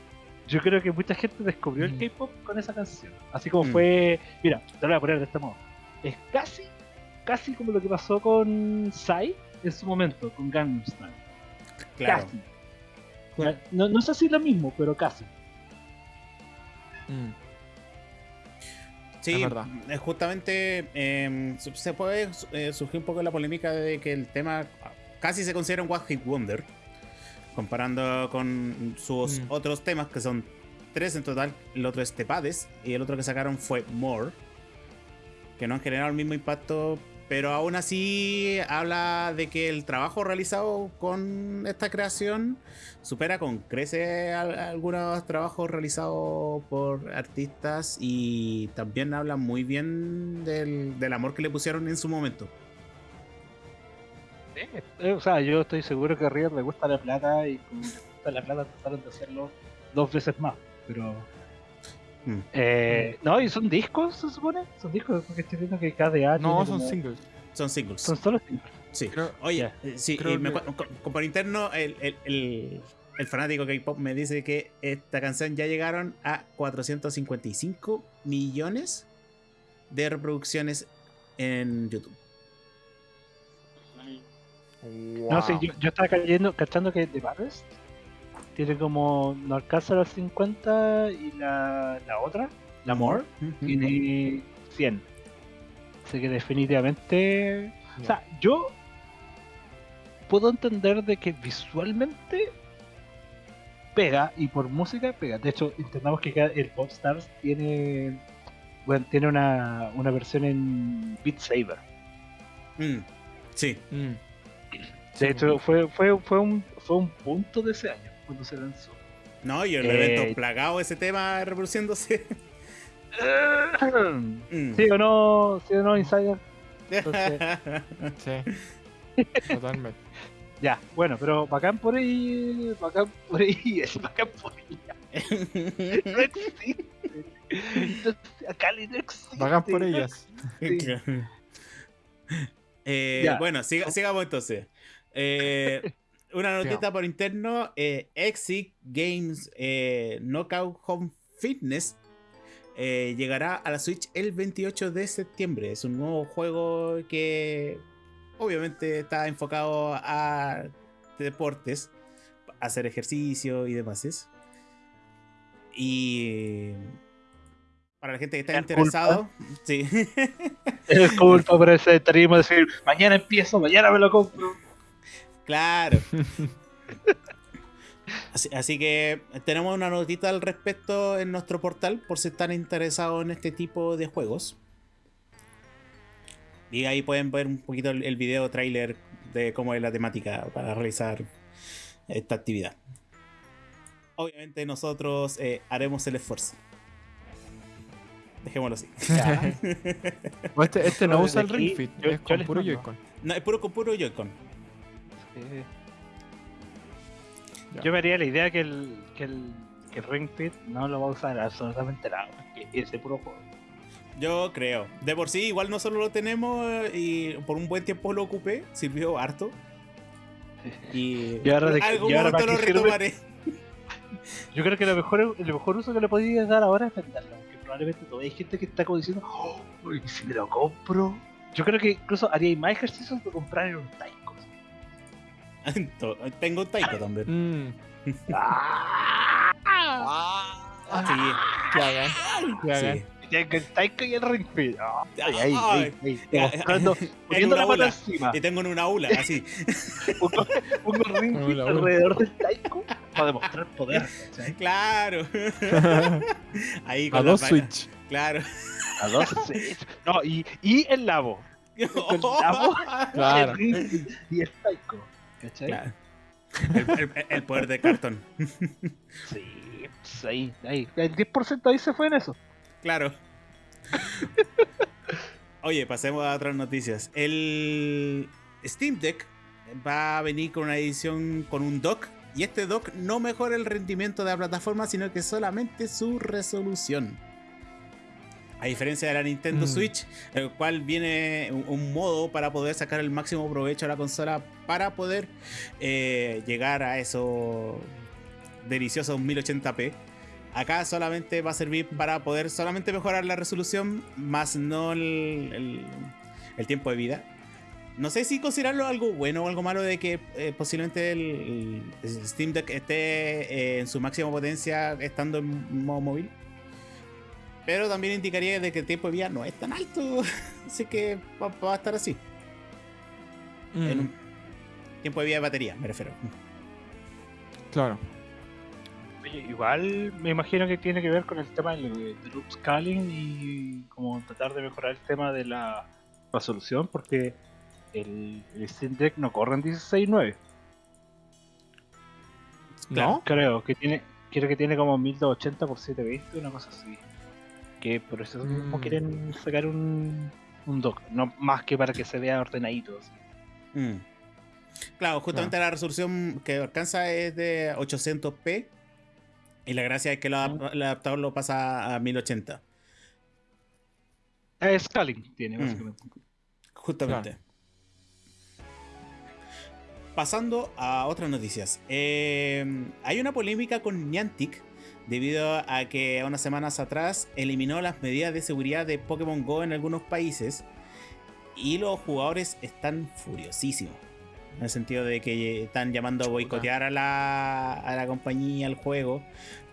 yo creo que mucha gente descubrió el mm. K-pop con esa canción. Así como mm. fue. Mira, te lo voy a poner de este modo. Es casi, casi como lo que pasó con Psy en su momento, con Gangnam Style. Claro. Casi. no, no sé si es lo mismo, pero casi. Mm. Sí, es justamente em, se puede eh, surgir un poco la polémica de que el tema casi se considera un One Hit Wonder, comparando con sus mm. otros temas que son tres en total. El otro es Tepades y el otro que sacaron fue More, que no han generado el mismo impacto, pero aún así habla de que el trabajo realizado con esta creación supera con crece algunos trabajos realizados por artistas y también habla muy bien del, amor que le pusieron en su momento. Eh, o sea, yo estoy seguro que a River le gusta la plata y con le gusta la plata trataron de hacerlo dos veces más, pero Mm. Eh, no, y son discos, se supone. Son discos, porque estoy viendo que KDA. No, son singles. Son singles. Son solo singles. Sí. Oye, sí, por interno, el, el fanático K-pop me dice que esta canción ya llegaron a 455 millones de reproducciones en YouTube. No sé, yo, estaba cayendo, cachando que The Baddest tiene como. no alcanza los 50 y la, la otra, la More, tiene 100. Así que definitivamente. O sea, yo puedo entender de que visualmente pega y por música pega. De hecho, entendamos que el Popstars tiene bueno, tiene una, una versión en Beat Saber. Mm, sí. Mm. De hecho, fue, fue, fue, un, fue un punto de ese año cuando se lanzó. No, y el evento eh, plagado ese tema reproduciéndose. Mm. ¿Sí o no, sí o no, Insider? sí. Totalmente. Ya, bueno, pero bacán por ahí, bacán por ahí, es bacán por ahí. no existe. Acá no existe. Bacán por ellas. Eh, bueno, sigamos entonces. Eh, una notita por interno: eh, Exit Games eh, Knockout Home Fitness eh, llegará a la Switch el 28 de septiembre. Es un nuevo juego que obviamente está enfocado a deportes, hacer ejercicio y demás. Y para la gente que está interesado, sí. Es culpa por ese tarimo decir, mañana empiezo, mañana me lo compro. Claro. Así, que tenemos una notita al respecto en nuestro portal por si están interesados en este tipo de juegos. Y ahí pueden ver un poquito el, video trailer de cómo es la temática para realizar esta actividad. Obviamente nosotros eh, haremos el esfuerzo. Dejémoslo así. este, este, no usa el Ring Fit, es con puro Joy-Con. No, es puro con puro Joy-Con. Yo me haría la idea que el, que el, que Ring Fit no lo va a usar absolutamente nada, que ese puro juego. Yo creo. De por sí, igual no solo lo tenemos y por un buen tiempo lo ocupé, sirvió harto. Y, ahora de, algún momento lo retomaré. Yo creo que lo mejor, el mejor uso que le podías dar ahora es venderlo. Porque probablemente todavía hay gente que está como diciendo, oh, si me lo compro. Yo creo que incluso haría más ejercicios de comprar en un Taiko. Tengo un Taiko también. Mm. ah, sí, el Taiko y el Ring Fit. ay, ay, ay, ay, poniendo la pata encima. Y tengo en una aula, así. pongo, pongo el Ring Fit alrededor del Taiko para demostrar poder. Claro. Ahí con A dos Switch. Claro. A dos Switch. No, y, y el Labo. El Labo, claro. el y el Taiko. ¿Cachai? Claro. El, el, el, poder de cartón. Sí, pues ahí, ahí. El 10% ahí se fue en eso. Claro. Oye, pasemos a otras noticias. El Steam Deck va a venir con una edición con un dock. Y este dock no mejora el rendimiento de la plataforma, sino que solamente su resolución. A diferencia de la Nintendo mm. Switch, el cual viene un, modo para poder sacar el máximo provecho a la consola para poder eh, llegar a esos deliciosos 1080p. Acá solamente va a servir para poder solamente mejorar la resolución, más no el, tiempo de vida. No sé si considerarlo algo bueno o algo malo de que eh, posiblemente el, Steam Deck esté eh, en su máxima potencia estando en modo móvil. Pero también indicaría de que el tiempo de vida no es tan alto. así que va, a estar así. En mm. un tiempo de vida de batería, me refiero. Claro igual me imagino que tiene que ver con el tema del, upscaling y como tratar de mejorar el tema de la resolución porque el, Steam Deck no corre en 16.9. ¿No? Creo que tiene creo que tiene como 1280 por 720, una cosa así. Que por eso mm. quieren sacar un, un dock, no más que para que se vea ordenadito. Mm. Claro, justamente la resolución que alcanza es de 800p y la gracia es que el adaptador lo pasa a 1080. Es scaling tiene, mm. básicamente. Justamente. pasando a otras noticias. Eh, hay una polémica con Niantic debido a que unas semanas atrás eliminó las medidas de seguridad de Pokémon Go en algunos países y los jugadores están furiosísimos. En el sentido de que están llamando a boicotear a la, a la compañía, al juego.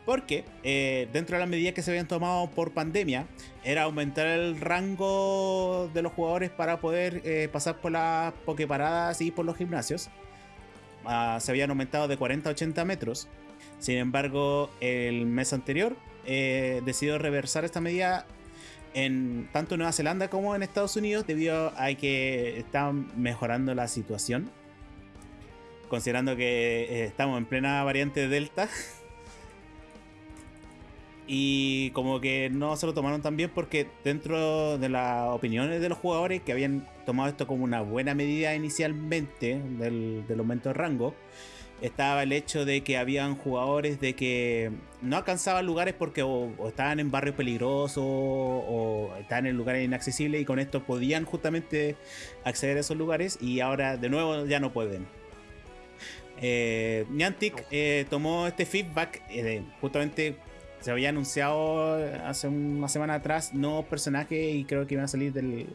Porque eh, dentro de las medidas que se habían tomado por pandemia, era aumentar el rango de los jugadores para poder eh, pasar por las pokeparadas y por los gimnasios. Ah, se habían aumentado de 40 a 80 metros. Sin embargo, el mes anterior eh, decidió reversar esta medida en tanto en Nueva Zelanda como en Estados Unidos debido a que están mejorando la situación. Considerando que eh, estamos en plena variante Delta. Y como que no se lo tomaron tan bien porque dentro de las opiniones de los jugadores que habían tomado esto como una buena medida inicialmente del, del aumento de rango, estaba el hecho de que habían jugadores de que no alcanzaban lugares porque o, estaban en barrios peligrosos o, estaban en lugares inaccesibles y con esto podían justamente acceder a esos lugares y ahora de nuevo ya no pueden. Eh, Niantic eh, tomó este feedback, eh, justamente se había anunciado hace una semana atrás nuevos personajes y creo que iban a salir del,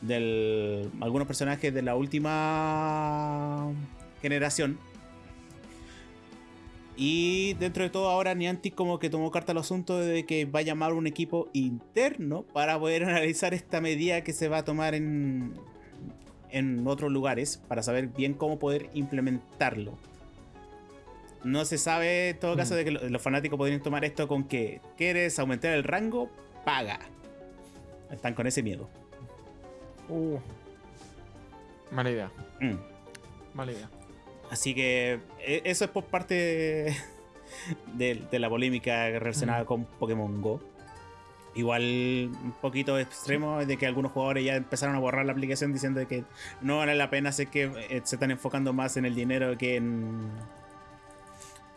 del algunos personajes de la última generación. Y dentro de todo ahora Niantic como que tomó carta al asunto de que va a llamar un equipo interno para poder analizar esta medida que se va a tomar en, en otros lugares para saber bien cómo poder implementarlo. No se sabe en todo caso mm. de que los fanáticos podrían tomar esto con que quieres aumentar el rango, paga. Están con ese miedo. Uh. Mala idea. Mm. Mala idea. Así que e, eso es por parte de, la polémica relacionada con Pokémon Go. Igual un poquito extremo de que algunos jugadores ya empezaron a borrar la aplicación diciendo que no vale la pena, sé que eh, se están enfocando más en el dinero que en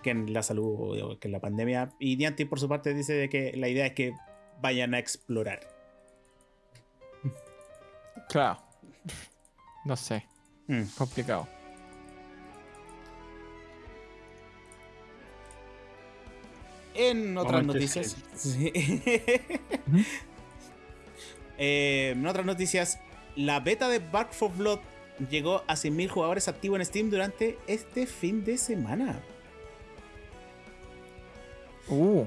que en la salud o que en la pandemia. Y Niantic por su parte dice que la idea es que vayan a explorar. Claro. No sé. Mm. Complicado. En otras noticias. Eh, en otras noticias, la beta de Back for Blood llegó a 100.000 jugadores activos en Steam durante este fin de semana. Uh,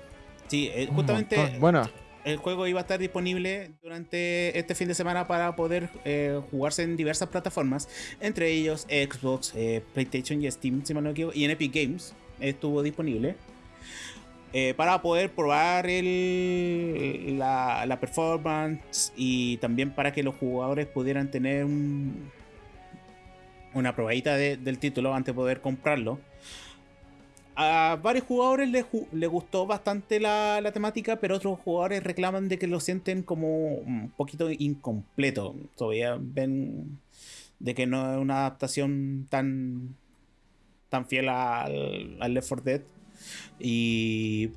sí, eh, justamente bueno. el juego iba a estar disponible durante este fin de semana para poder eh, jugarse en diversas plataformas, entre ellos Xbox, PlayStation y Steam, si me no equivoco, y en Epic Games estuvo disponible. Eh, para poder probar la, performance y también para que los jugadores pudieran tener una probadita del título antes de poder comprarlo. A varios jugadores les, gustó bastante la, temática, pero otros jugadores reclaman de que lo sienten como un poquito incompleto. Todavía ven de que no es una adaptación tan, tan fiel al Left 4 Dead y,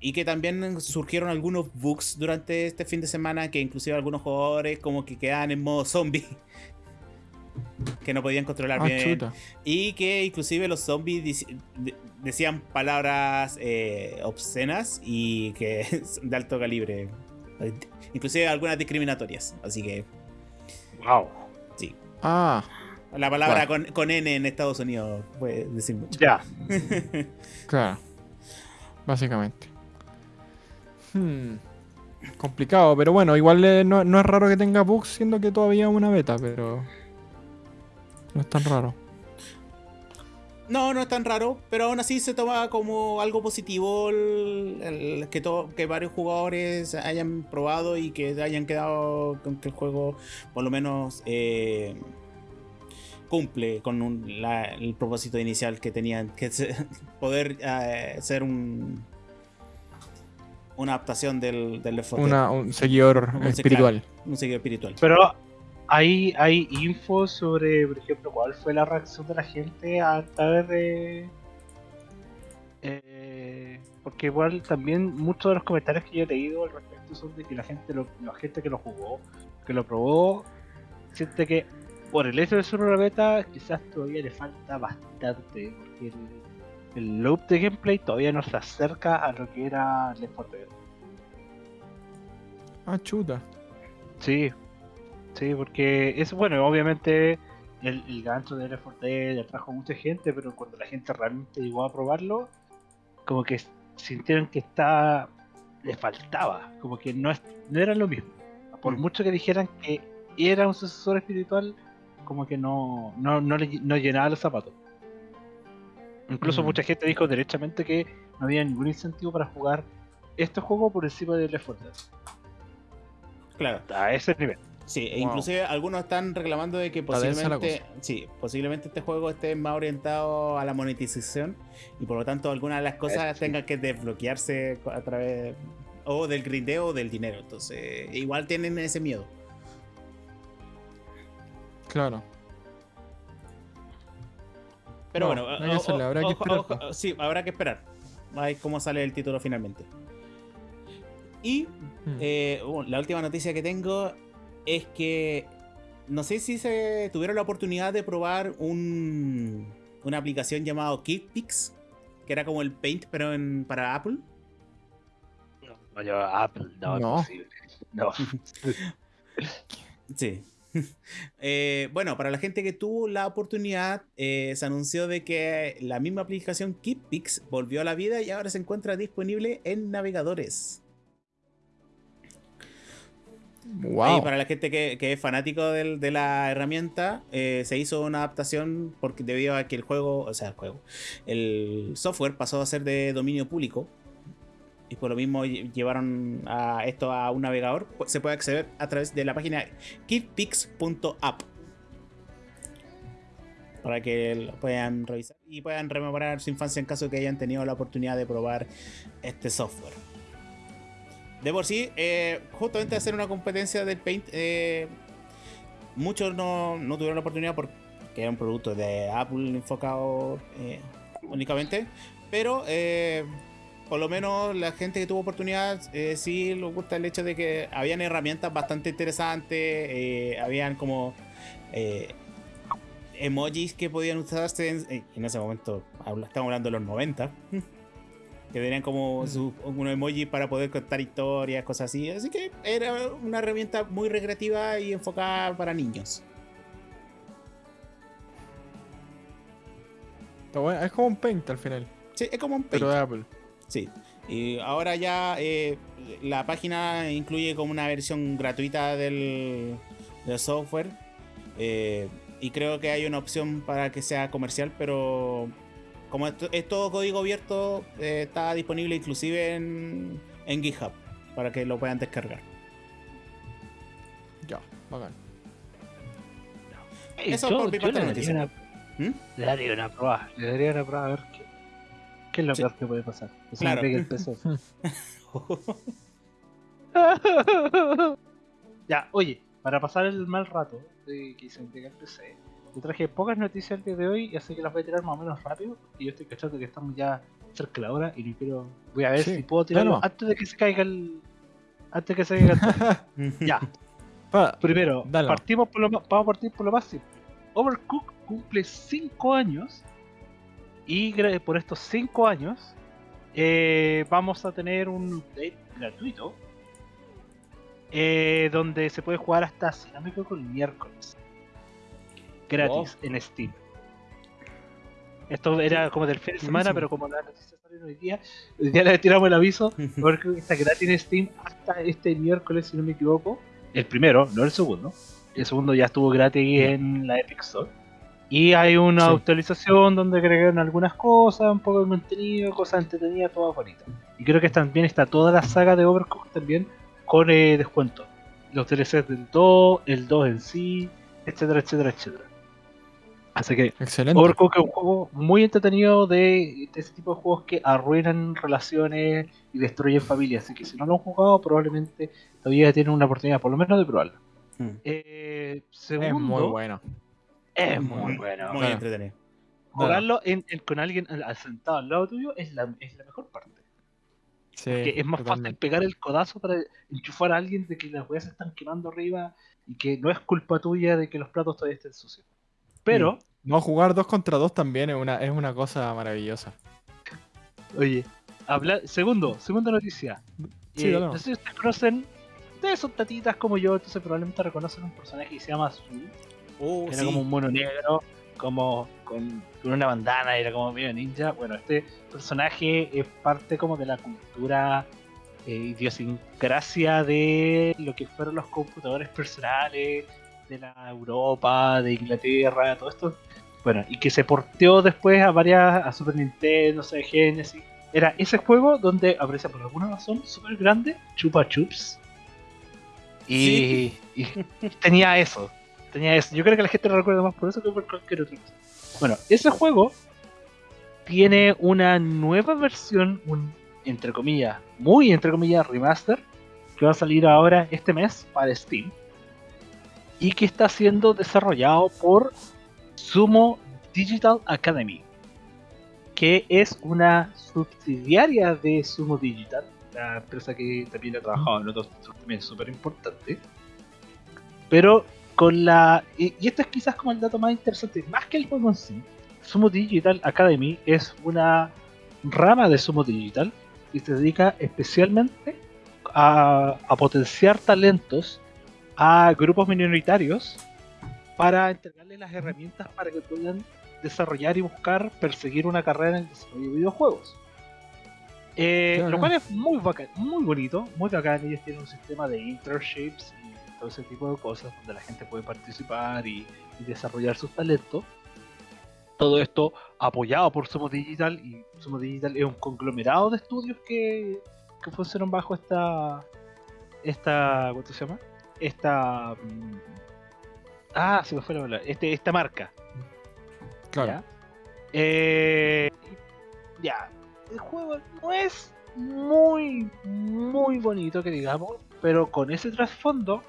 y que también surgieron algunos bugs durante este fin de semana que inclusive algunos jugadores como que quedaban en modo zombie. que no podían controlar ah, bien. Y que inclusive los zombies decían palabras eh, obscenas y que de alto calibre. Inclusive algunas discriminatorias. Así que... Wow. Sí. Ah. La palabra con, con, N en Estados Unidos puede decir mucho. Ya. claro. Básicamente. Hmm. Complicado, pero bueno, igual eh, no, es raro que tenga bugs, siendo que todavía es una beta, pero. No es tan raro. No, no es tan raro, pero aún así se toma como algo positivo el, que, que varios jugadores hayan probado y que hayan quedado con que el juego, por lo menos, eh, cumple con el propósito inicial que tenían, que poder eh, ser un una adaptación del, del un seguidor espiritual. un seguidor espiritual. Pero hay, hay info sobre, por ejemplo, cuál fue la reacción de la gente a través de... Eh, porque igual también muchos de los comentarios que yo he leído al respecto son de que la gente, la gente que lo jugó, que lo probó, siente que por el hecho de ser una beta, quizás todavía le falta bastante, porque el, loop de gameplay todavía no se acerca a lo que era 4 Dead. Ah, chuta. Sí, sí, porque es bueno, obviamente el, el gancho de Left 4 Dead atrajo a mucha gente, pero cuando la gente realmente llegó a probarlo, como que sintieron que está le faltaba, como que no, es, no era lo mismo. Por mm. mucho que dijeran que era un sucesor espiritual, como que no, no, no, no llenaba los zapatos. Incluso mm. mucha gente dijo derechamente que no había ningún incentivo para jugar este juego por encima de Left 4 Dead. Claro. A ese nivel. Sí, e inclusive algunos están reclamando de que posiblemente, sí, posiblemente este juego esté más orientado a la monetización y por lo tanto algunas de las cosas tengan que desbloquearse a través o del grindeo o del dinero. Entonces, igual tienen ese miedo. Claro. Pero bueno, habrá que esperar. sí, habrá que esperar. Ver cómo sale el título finalmente. Y hmm. eh, la última noticia que tengo es que no sé si se tuvieron la oportunidad de probar un, una aplicación llamada KidPix, que era como el Paint, pero en, para Apple. No, yo Apple, no, no. No. sí. Eh, bueno, para la gente que tuvo la oportunidad, eh, se anunció de que la misma aplicación KeepPix volvió a la vida y ahora se encuentra disponible en navegadores. Wow. Y para la gente que, es fanático de la herramienta, eh, se hizo una adaptación porque debido a que el juego, o sea, el juego, el software pasó a ser de dominio público y por lo mismo llevaron a esto a un navegador, se puede acceder a través de la página kidpix.app para que lo puedan revisar y puedan rememorar su infancia en caso de que hayan tenido la oportunidad de probar este software. De por sí, eh, justamente hacer una competencia del Paint, eh, muchos no, tuvieron la oportunidad porque era un producto de Apple enfocado eh, únicamente, pero por lo menos la gente que tuvo oportunidad sí le gusta el hecho de que habían herramientas bastante interesantes, habían como emojis que podían usarse en, en ese momento, estamos hablando de los 90 que tenían como mm. un emoji para poder contar historias, cosas así. Así que era una herramienta muy recreativa y enfocada para niños. Es como un Paint al final. Sí, es como un Paint. Pero de Apple. Sí. Y ahora ya eh, la página incluye como una versión gratuita del, software. Eh, y creo que hay una opción para que sea comercial, pero como es todo código abierto, eh, está disponible inclusive en, en GitHub para que lo puedan descargar. Ya, bacán. Eso por mi parte noticia. ¿Mm? Le daría una prueba, le daría una prueba a ver qué, es lo peor que puede pasar. Que claro. me el peso. ya, oye, para pasar el mal rato de que se entrega el PC, te traje pocas noticias el día de hoy, y así que las voy a tirar más o menos rápido. Y yo estoy cachando que estamos ya cerca de la hora y no quiero. Voy a ver si puedo tirarlo antes de que se caiga el. Antes de que se caiga el. ya. Primero, partimos por lo, vamos a partir por lo más simple. Overcook cumple 5 años. Y por estos 5 años, eh, vamos a tener un update gratuito. Eh, donde se puede jugar hasta, si no me equivoco, el miércoles gratis en Steam. Esto era como del fin de semana, pero como la noticia salió hoy día, hoy día le tiramos el aviso, porque está gratis en Steam hasta este miércoles, si no me equivoco. El primero, no el segundo. El segundo ya estuvo gratis en la Epic Store. Y hay una actualización donde agregaron algunas cosas, un poco de contenido, cosas entretenidas, todas bonitas. Y creo que también está toda la saga de Overcooked también con eh, descuento. Los DLCs del 2, el 2 en sí, etcétera, etcétera, etcétera. Así que Excelente. Overcooked es un juego muy entretenido de, ese tipo de juegos que arruinan relaciones y destruyen familias. Así que si no lo han jugado, probablemente todavía tienen una oportunidad, por lo menos, de probarlo. Hmm. Eh, es muy bueno. Es muy, bueno. Muy entretenido. Jugarlo con alguien sentado al lado tuyo es la, es la mejor parte. porque es más fácil pegar el codazo para enchufar a alguien de que las weas se están quemando arriba y que no es culpa tuya de que los platos todavía estén sucios. Pero. No, jugar dos contra dos también es una, es una cosa maravillosa. Oye, habla, segundo, segunda noticia. Sí, eh, no sé si ustedes conocen. Ustedes son tatitas como yo, entonces probablemente reconocen un personaje que se llama Azul. Oh, era como un mono negro, como con, una bandana, era como medio ninja. Bueno, este personaje es parte como de la cultura eh, idiosincrasia de lo que fueron los computadores personales de la Europa, de Inglaterra, todo esto. Bueno, y que se porteó después a varias, a Super Nintendo, Sega Genesis. Era ese juego donde aparece por alguna razón súper grande, Chupa Chups. Y, tenía eso. Tenía eso. Yo creo que la gente lo recuerda más por eso que por cualquier otra cosa. Bueno, ese juego tiene una nueva versión, un entre comillas, muy entre comillas remaster, que va a salir ahora este mes para Steam y que está siendo desarrollado por Sumo Digital Academy, que es una subsidiaria de Sumo Digital, la empresa que también ha trabajado en otros también súper importante. Pero con la. Y, esto es quizás como el dato más interesante, más que el juego en sí. Sumo Digital Academy es una rama de Sumo Digital y se dedica especialmente a, a potenciar talentos a grupos minoritarios para entregarles las herramientas para que puedan desarrollar y buscar perseguir una carrera en el desarrollo de videojuegos. Eh, lo cual es muy bacán, muy bonito, muy bacán. Ellos tienen un sistema de internships y todo ese tipo de cosas donde la gente puede participar y, desarrollar sus talentos. Todo esto apoyado por Somos Digital y Somos Digital es un conglomerado de estudios que, que funcionan bajo esta esta ¿cómo se llama? esta. Mm, ah, se me fue la palabra. Este, esta marca. Claro. ¿Ya? Eh, ya. El juego no es muy, muy bonito, que digamos, pero con ese trasfondo,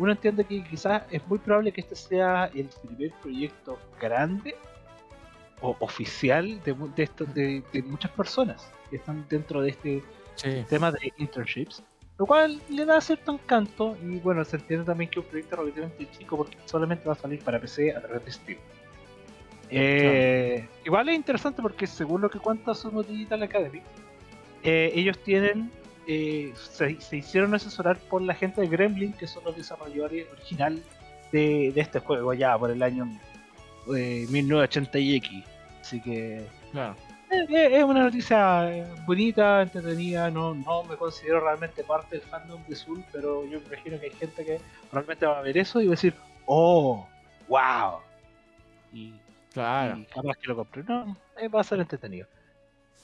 uno entiende que quizás es muy probable que este sea el primer proyecto grande o oficial de, de, de, muchas personas que están dentro de este tema de internships lo cual le da cierto encanto y bueno, se entiende también que es un proyecto relativamente chico porque solamente va a salir para PC a través de Steam. Eh, igual es interesante porque según lo que cuenta Sumo Digital Academy, eh, ellos tienen, eh, se, hicieron asesorar por la gente de Gremlin, que son los desarrolladores original de, este juego ya por el año 1980 y X. Así que... Claro es una noticia eh, bonita, entretenida, no, no me considero realmente parte del fandom de Soul, pero yo imagino que hay gente que realmente va a ver eso y va a decir, oh, wow. Y, claro. capaz que lo compre. No, eh, va a ser entretenido.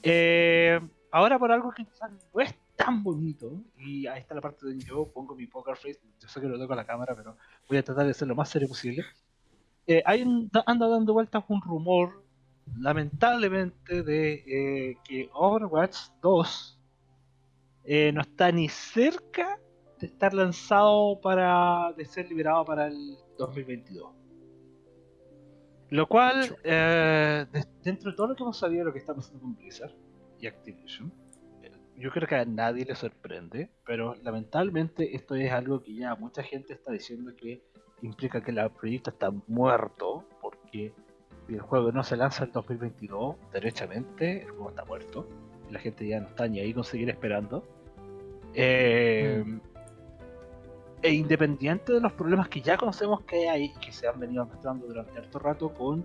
Eh, ahora por algo que no es tan bonito, y ahí está la parte donde yo pongo mi poker face, yo sé que lo tengo a la cámara, pero voy a tratar de ser lo más serio posible. hay anda dando vueltas un rumor lamentablemente de eh, que Overwatch 2 eh, no está ni cerca de estar lanzado para de ser liberado para el 2022 lo cual eh, dentro de todo lo que hemos sabido de lo que está pasando con Blizzard y Activision yo creo que a nadie le sorprende pero lamentablemente esto es algo que ya mucha gente está diciendo que implica que el proyecto está muerto porque y el juego no se lanza en 2022, derechamente, el juego está muerto. Y la gente ya no está ni ahí con seguir esperando. Eh, mm. E independiente de los problemas que ya conocemos que hay y que se han venido mostrando durante harto rato con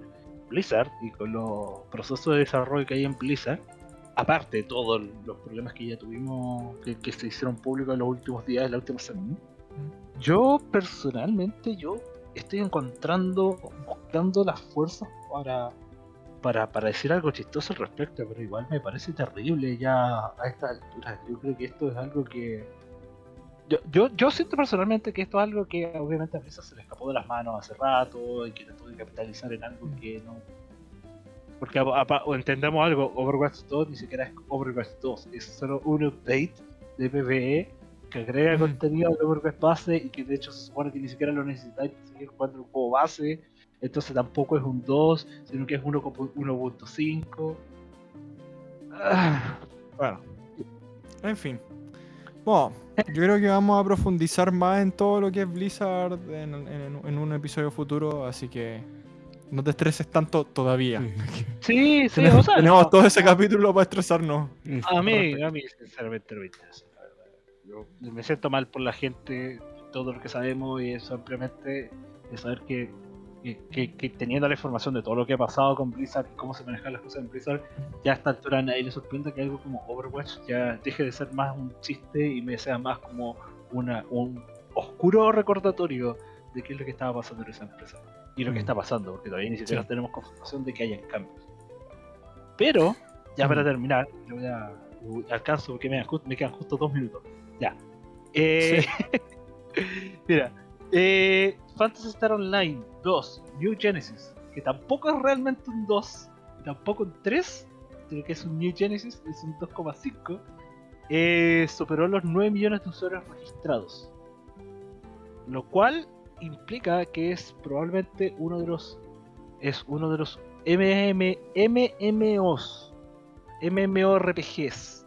Blizzard y con los procesos de desarrollo que hay en Blizzard, aparte de todos los problemas que ya tuvimos, que, se hicieron públicos en los últimos días, en la última semana, yo personalmente, yo estoy encontrando, buscando las fuerzas para, para, para decir algo chistoso al respecto, pero igual me parece terrible ya a esta altura. Yo creo que esto es algo que... Yo, yo, yo siento personalmente que esto es algo que obviamente a veces se le escapó de las manos hace rato y que trató de capitalizar en algo que no... Porque o entendemos algo, Overwatch 2 ni siquiera es Overwatch 2, es solo un update de PvE que agrega contenido de Overwatch base y que de hecho se supone que ni siquiera lo necesitáis para seguir jugando el juego base entonces tampoco es un 2, sino que es 1.5. Ah, bueno. En fin. Bueno, yo creo que vamos a profundizar más en todo lo que es Blizzard en, un episodio futuro, así que no te estreses tanto todavía. Sí, sí, tenemos, tenemos todo ese capítulo para estresarnos. A mí, a mí sinceramente no me interesa. Yo me siento mal por la gente, todo lo que sabemos y simplemente de saber que que, teniendo la información de todo lo que ha pasado con Blizzard y cómo se manejan las cosas en Blizzard, ya a esta altura a nadie le sorprende que algo como Overwatch ya deje de ser más un chiste y me sea más como una, un oscuro recordatorio de qué es lo que estaba pasando en esa empresa y lo que mm. está pasando, porque todavía ni siquiera tenemos confirmación de que hayan cambios. Pero, ya para mm. terminar, yo alcanzo porque me, me quedan justo dos minutos. Ya. Eh, mira, eh, Fantasy Star Online 2, New Genesis, que tampoco es realmente un 2, y tampoco un 3, sino que es un New Genesis, es un 2,5, eh, superó los 9 millones de usuarios registrados. Lo cual implica que es probablemente uno de los es uno de los MM, MMOs, MMORPGs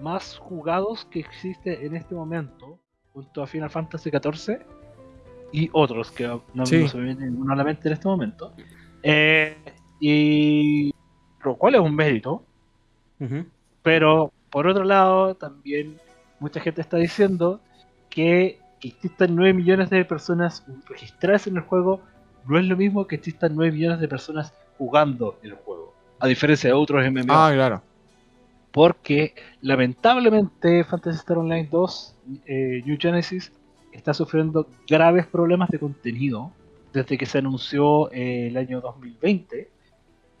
más jugados que existe en este momento, junto a Final Fantasy XIV y otros que no, se me viene ninguno a la mente en este momento. Eh, y lo cual es un mérito. Pero por otro lado, también mucha gente está diciendo que existan 9 millones de personas registradas en el juego no es lo mismo que existan 9 millones de personas jugando el juego. A diferencia de otros MMO. Ah, claro. Porque lamentablemente Fantasy Star Online 2 eh, New Genesis está sufriendo graves problemas de contenido desde que se anunció eh, el año 2020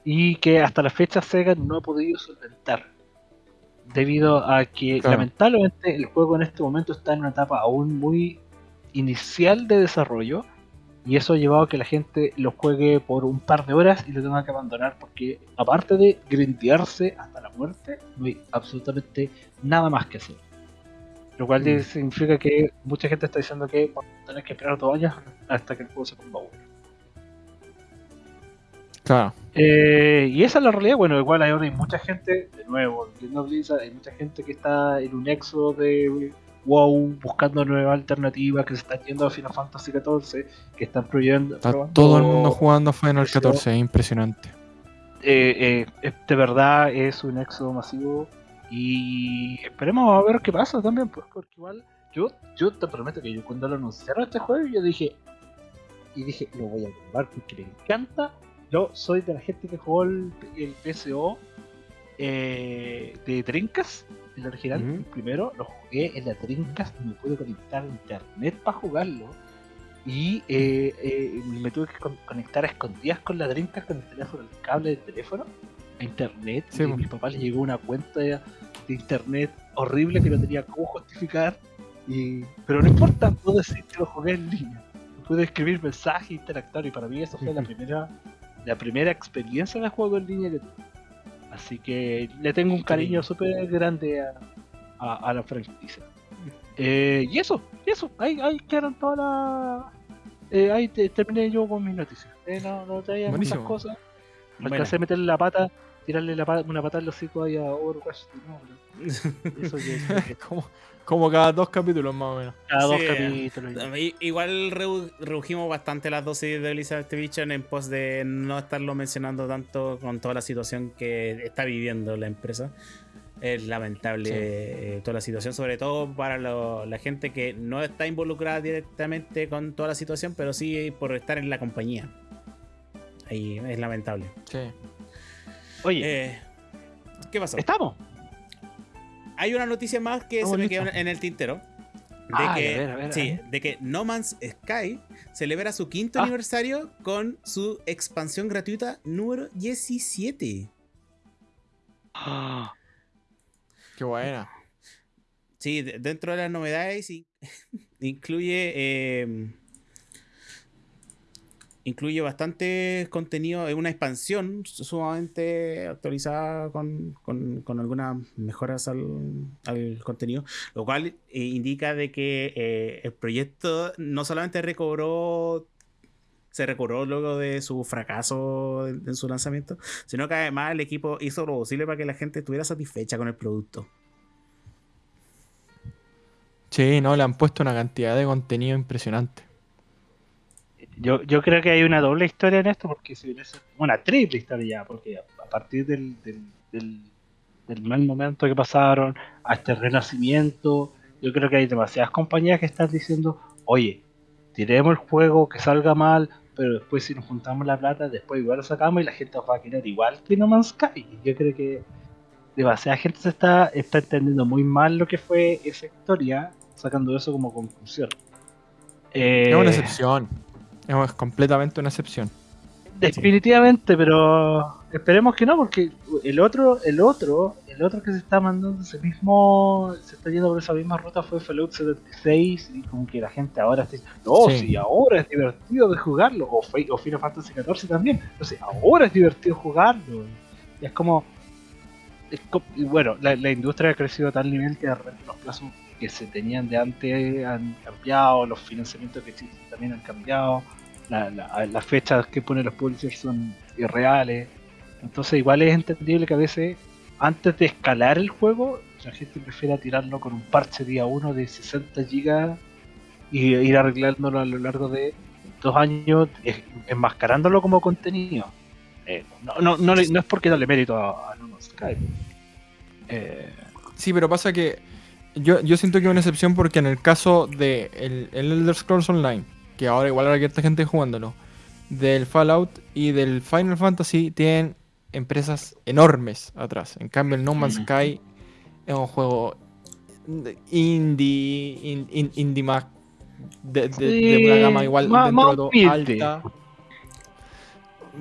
y que hasta la fecha Sega no ha podido solventar debido a que lamentablemente el juego en este momento está en una etapa aún muy inicial de desarrollo y eso ha llevado a que la gente lo juegue por un par de horas y lo tenga que abandonar porque aparte de grindearse hasta la muerte no hay absolutamente nada más que hacer. Lo cual mm. significa que mucha gente está diciendo que tenés que esperar dos años hasta que el juego se ponga bueno. Claro. Eh, y esa es la realidad. Bueno, igual hay ahora hay mucha gente, de nuevo, hay mucha gente que está en un éxodo de WoW buscando nuevas alternativas, que se están yendo a Final Fantasy XIV, que están prohibiendo. Está todo el mundo jugando Final XIV, es impresionante. Eh, eh, de verdad es un éxodo masivo y esperemos a ver qué pasa también, pues, porque igual yo, yo te prometo que yo cuando lo anunciaron este juego, yo dije, y dije, lo voy a probar porque me encanta. Yo soy de la gente que jugó el, PSO eh, de Trincas, el original, primero, lo jugué en la Trincas y me pude conectar a internet para jugarlo. Y eh, eh, me tuve que conectar a escondidas con la Trincas con el teléfono, el cable del teléfono a internet. y a mi papá le llegó una cuenta de, internet horrible que no tenía cómo justificar. Y, pero no importa, puedo decir que lo jugué en línea. Pude escribir mensajes, interactuar y para mí eso fue la primera la primera experiencia de juego en línea que tuve. Así que le tengo un cariño súper grande a, a, la franquicia. Eh, y eso, y eso, ahí, ahí quedaron todas las... Eh, ahí terminé yo con mis noticias. Eh, no, no traía muchas cosas. Alcancé a meterle la pata, tirarle la pata, una pata al hocico ahí a Overwatch. eso como, como cada dos capítulos más o menos. Cada dos capítulos. Igual redujimos bastante las dosis de Blizzard Activision en pos de no estarlo mencionando tanto con toda la situación que está viviendo la empresa. Es lamentable eh, toda la situación, sobre todo para la gente que no está involucrada directamente con toda la situación, pero sí por estar en la compañía. Ahí es lamentable. Sí. Oye, eh, ¿qué pasó? ¿Estamos? Hay una noticia más que se me quedó en el tintero. De, ah, que, sí, de que No Man's Sky celebra su quinto ah. aniversario con su expansión gratuita número 17. Qué buena. Sí, dentro de las novedades incluye eh, incluye bastante contenido, es una expansión sumamente actualizada con, algunas mejoras al, contenido, lo cual eh, indica de que eh, el proyecto no solamente recobró se recobró luego de su fracaso en, su lanzamiento, sino que además el equipo hizo lo posible para que la gente estuviera satisfecha con el producto. Sí, no, le han puesto una cantidad de contenido impresionante. Yo, yo creo que hay una doble historia en esto, porque si hubiese. Una triple historia ya, porque a partir del, del, del, mal momento que pasaron a este renacimiento, yo creo que hay demasiadas compañías que están diciendo: Oye, tiremos el juego, que salga mal, pero después si nos juntamos la plata, después igual lo sacamos y la gente va a querer igual que No Man's Sky. Yo creo que demasiada gente se está, está entendiendo muy mal lo que fue esa historia, sacando eso como conclusión. es una eh, excepción. Es completamente una excepción. Definitivamente, pero esperemos que no, porque el otro, el otro, el otro que se está mandando ese mismo, se está yendo por esa misma ruta fue Fallout 76 y como que la gente ahora está no, sí. ahora es divertido de jugarlo, o, o Final Fantasy XIV también, entonces ahora es divertido jugarlo. Y es como, y bueno, la, la, industria ha crecido a tal nivel que de repente los plazos que se tenían de antes han cambiado, los financiamientos que existen también han cambiado, las fechas que ponen los publishers son irreales. Entonces igual es entendible que a veces antes de escalar el juego, la gente prefiere tirarlo con un parche día 1 de 60 GB y ir arreglándolo a lo largo de dos años, enmascarándolo como contenido. Eh, no, no, no, no, es porque darle mérito a, a Skype. Eh, sí, pero pasa que yo, yo siento que es una excepción porque en el caso de el, Elder Scrolls Online, que ahora igual hay esta gente jugándolo, del Fallout y del Final Fantasy tienen empresas enormes atrás. En cambio, el No Man's Sky es un juego indie, indie más de, una gama igual dentro de todo alta.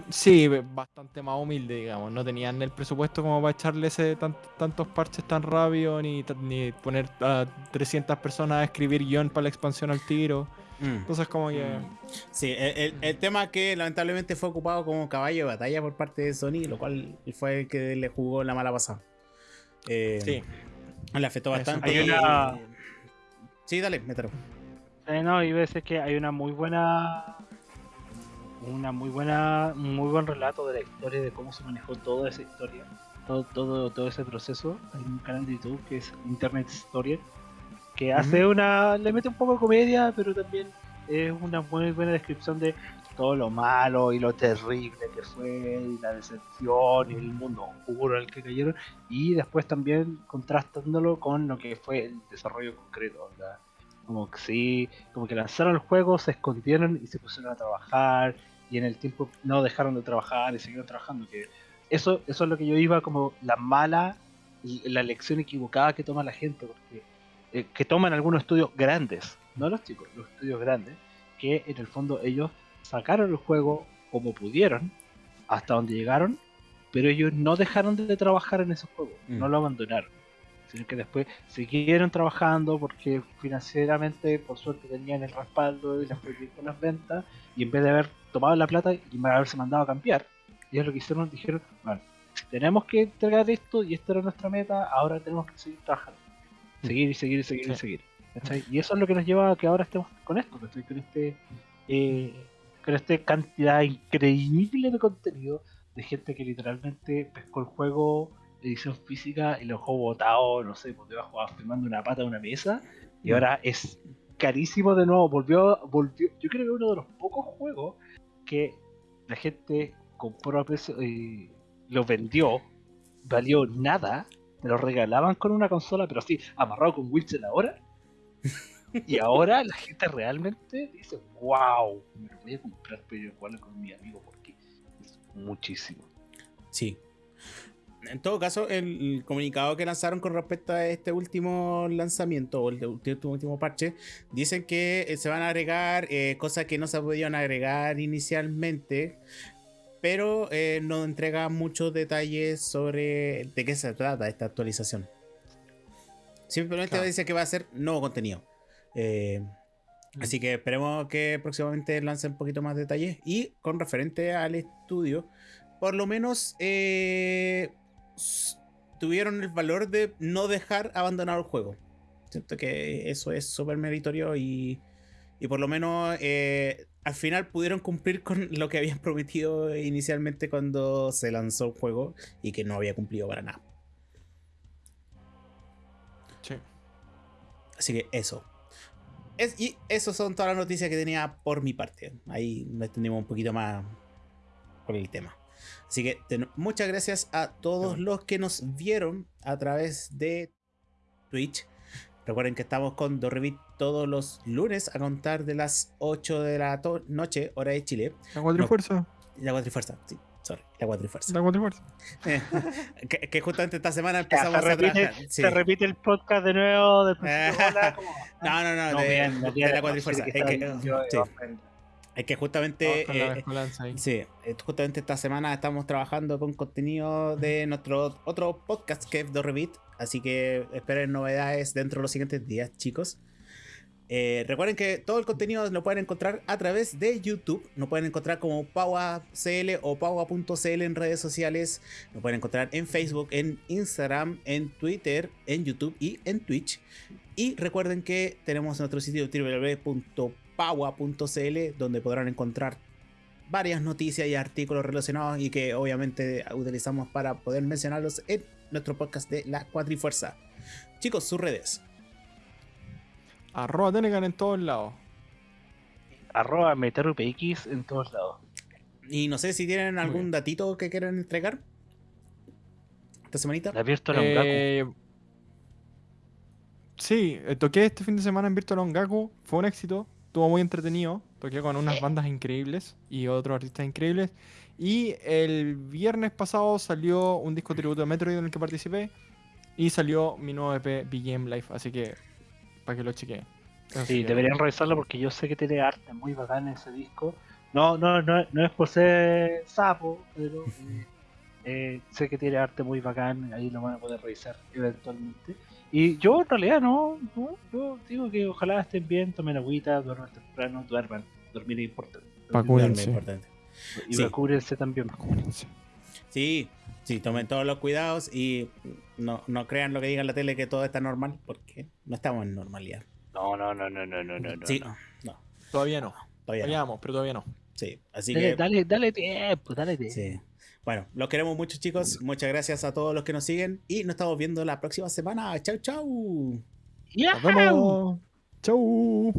Sí, bastante más humilde, digamos. No tenían el presupuesto como para echarle ese tantos parches tan rápido, ni, ni poner a 300 personas a escribir guion para la expansión al tiro. Mm. Entonces, como que. Mm. Sí, el, el, tema que lamentablemente fue ocupado como caballo de batalla por parte de Sony, lo cual fue el que le jugó la mala pasada. Eh, sí. Le afectó bastante. Hay una... Sí, dale, mételo. Eh, no, y veces que hay una muy buena una muy buena, muy buen relato de la historia, de cómo se manejó toda esa historia, todo, todo, todo ese proceso. Hay un canal de YouTube que es Internet Story, que hace una, le mete un poco de comedia, pero también es una muy buena descripción de todo lo malo y lo terrible que fue, y la decepción y el mundo oscuro al que cayeron, y después también contrastándolo con lo que fue el desarrollo concreto. Como que sí, como que lanzaron el juego, se escondieron y se pusieron a trabajar, y en el tiempo no dejaron de trabajar y siguieron trabajando. Que eso, eso es lo que yo iba como la mala, la lección equivocada que toma la gente, porque eh, que toman algunos estudios grandes, no los chicos, los estudios grandes, que en el fondo ellos sacaron el juego como pudieron, hasta donde llegaron, pero ellos no dejaron de trabajar en esos juegos, mm. no lo abandonaron sino que después siguieron trabajando porque financieramente, por suerte, tenían el respaldo y fue con las ventas, y en vez de haber tomado la plata y haberse mandado a cambiar, ellos lo que hicieron, dijeron, bueno, tenemos que entregar esto y esta era nuestra meta, ahora tenemos que seguir trabajando. Mm. Seguir y seguir y seguir y seguir. Y eso es lo que nos lleva a que ahora estemos con esto, con este eh, con esta cantidad increíble de contenido de gente que literalmente pescó el juego edición física y lo dejó botado, no sé, pues debajo firmando una pata de una mesa. Y mm. ahora es carísimo de nuevo. Volvió, volvió. Yo creo que uno de los pocos juegos que la gente compró a precio y lo vendió, valió nada. Me lo regalaban con una consola, pero así, amarrado con Witcher ahora. y ahora la gente realmente dice, wow, me lo voy a comprar, pero jugarlo con mi amigo porque es muchísimo. Sí, en todo caso, el, comunicado que lanzaron con respecto a este último lanzamiento o el último, último parche, dicen que eh, se van a agregar eh, cosas que no se podían agregar inicialmente, pero eh, no entrega muchos detalles sobre de qué se trata esta actualización. Simplemente dice que va a ser nuevo contenido. Así que esperemos que próximamente lancen un poquito más detalles. Y con referente al estudio, por lo menos tuvieron el valor de no dejar abandonado el juego. Siento que eso es súper meritorio y, y, por lo menos eh, al final pudieron cumplir con lo que habían prometido inicialmente cuando se lanzó el juego y que no había cumplido para nada. Así que eso. Es, y eso son todas las noticias que tenía por mi parte. Ahí nos extendimos un poquito más con el tema. Así que muchas gracias a todos los que nos vieron a través de Twitch. Recuerden que estamos con Dorrevit todos los lunes a contar de las 8 de la noche, hora de Chile. La cuatrifuerza. la cuatrifuerza, sí. Sorry, la cuatrifuerza. La cuatrifuerza. que, que, justamente esta semana empezamos a trabajar. Se repite el podcast de nuevo. De no, no, no, de, la cuatrifuerza. Es que, es que justamente, eh, sí, eh, justamente esta semana estamos trabajando con contenido de nuestro otro podcast que es Dorrevit, así que esperen novedades dentro de los siguientes días, chicos. Eh, recuerden que todo el contenido lo pueden encontrar a través de YouTube. Lo pueden encontrar como PauaCL o Paua.cl en redes sociales. Lo pueden encontrar en Facebook, en Instagram, en Twitter, en YouTube y en Twitch. Y recuerden que tenemos nuestro sitio www paua.cl donde podrán encontrar varias noticias y artículos relacionados y que obviamente utilizamos para poder mencionarlos en nuestro podcast de la Cuatrifuerza. Chicos, sus redes. Arroba Tenegan en todos lados. Arroba MeteroPX en todos lados. Y no sé si tienen algún datito que quieran entregar. Esta semanita. La Virtual eh, Sí, eh, toqué este fin de semana en Virtual Ongaku. Fue un éxito estuvo muy entretenido. Toqué con unas bandas increíbles y otros artistas increíbles. Y el viernes pasado salió un disco tributo de Metroid en el que participé. Y salió mi nuevo EP BGM Life. Así que, para que lo chequeen. Sí, deberían revisarlo porque yo sé que tiene arte muy bacán ese disco. No, no, no, no es por ser sapo, pero eh, eh, sé que tiene arte muy bacán. Ahí lo van a poder revisar eventualmente. Y yo en realidad no, yo digo que ojalá estén bien, tomen agüita, duerman temprano, duerman. Dormir es importante. Vacúrense. importante. Y sí. también. Vacúrense. Sí, sí, tomen todos los cuidados y no, no crean lo que diga en la tele que todo está normal, porque no estamos en normalidad. No, no, no, no, no, no, no. Sí, no. Todavía no. Todavía no. pero todavía no. Sí, así dale, que. Dale, dale tiempo, dale tiempo. Sí. Bueno, los queremos mucho, chicos. Muchas gracias a todos los que nos siguen y nos estamos viendo la próxima semana. Chau, chau. Nos vemos. Chau.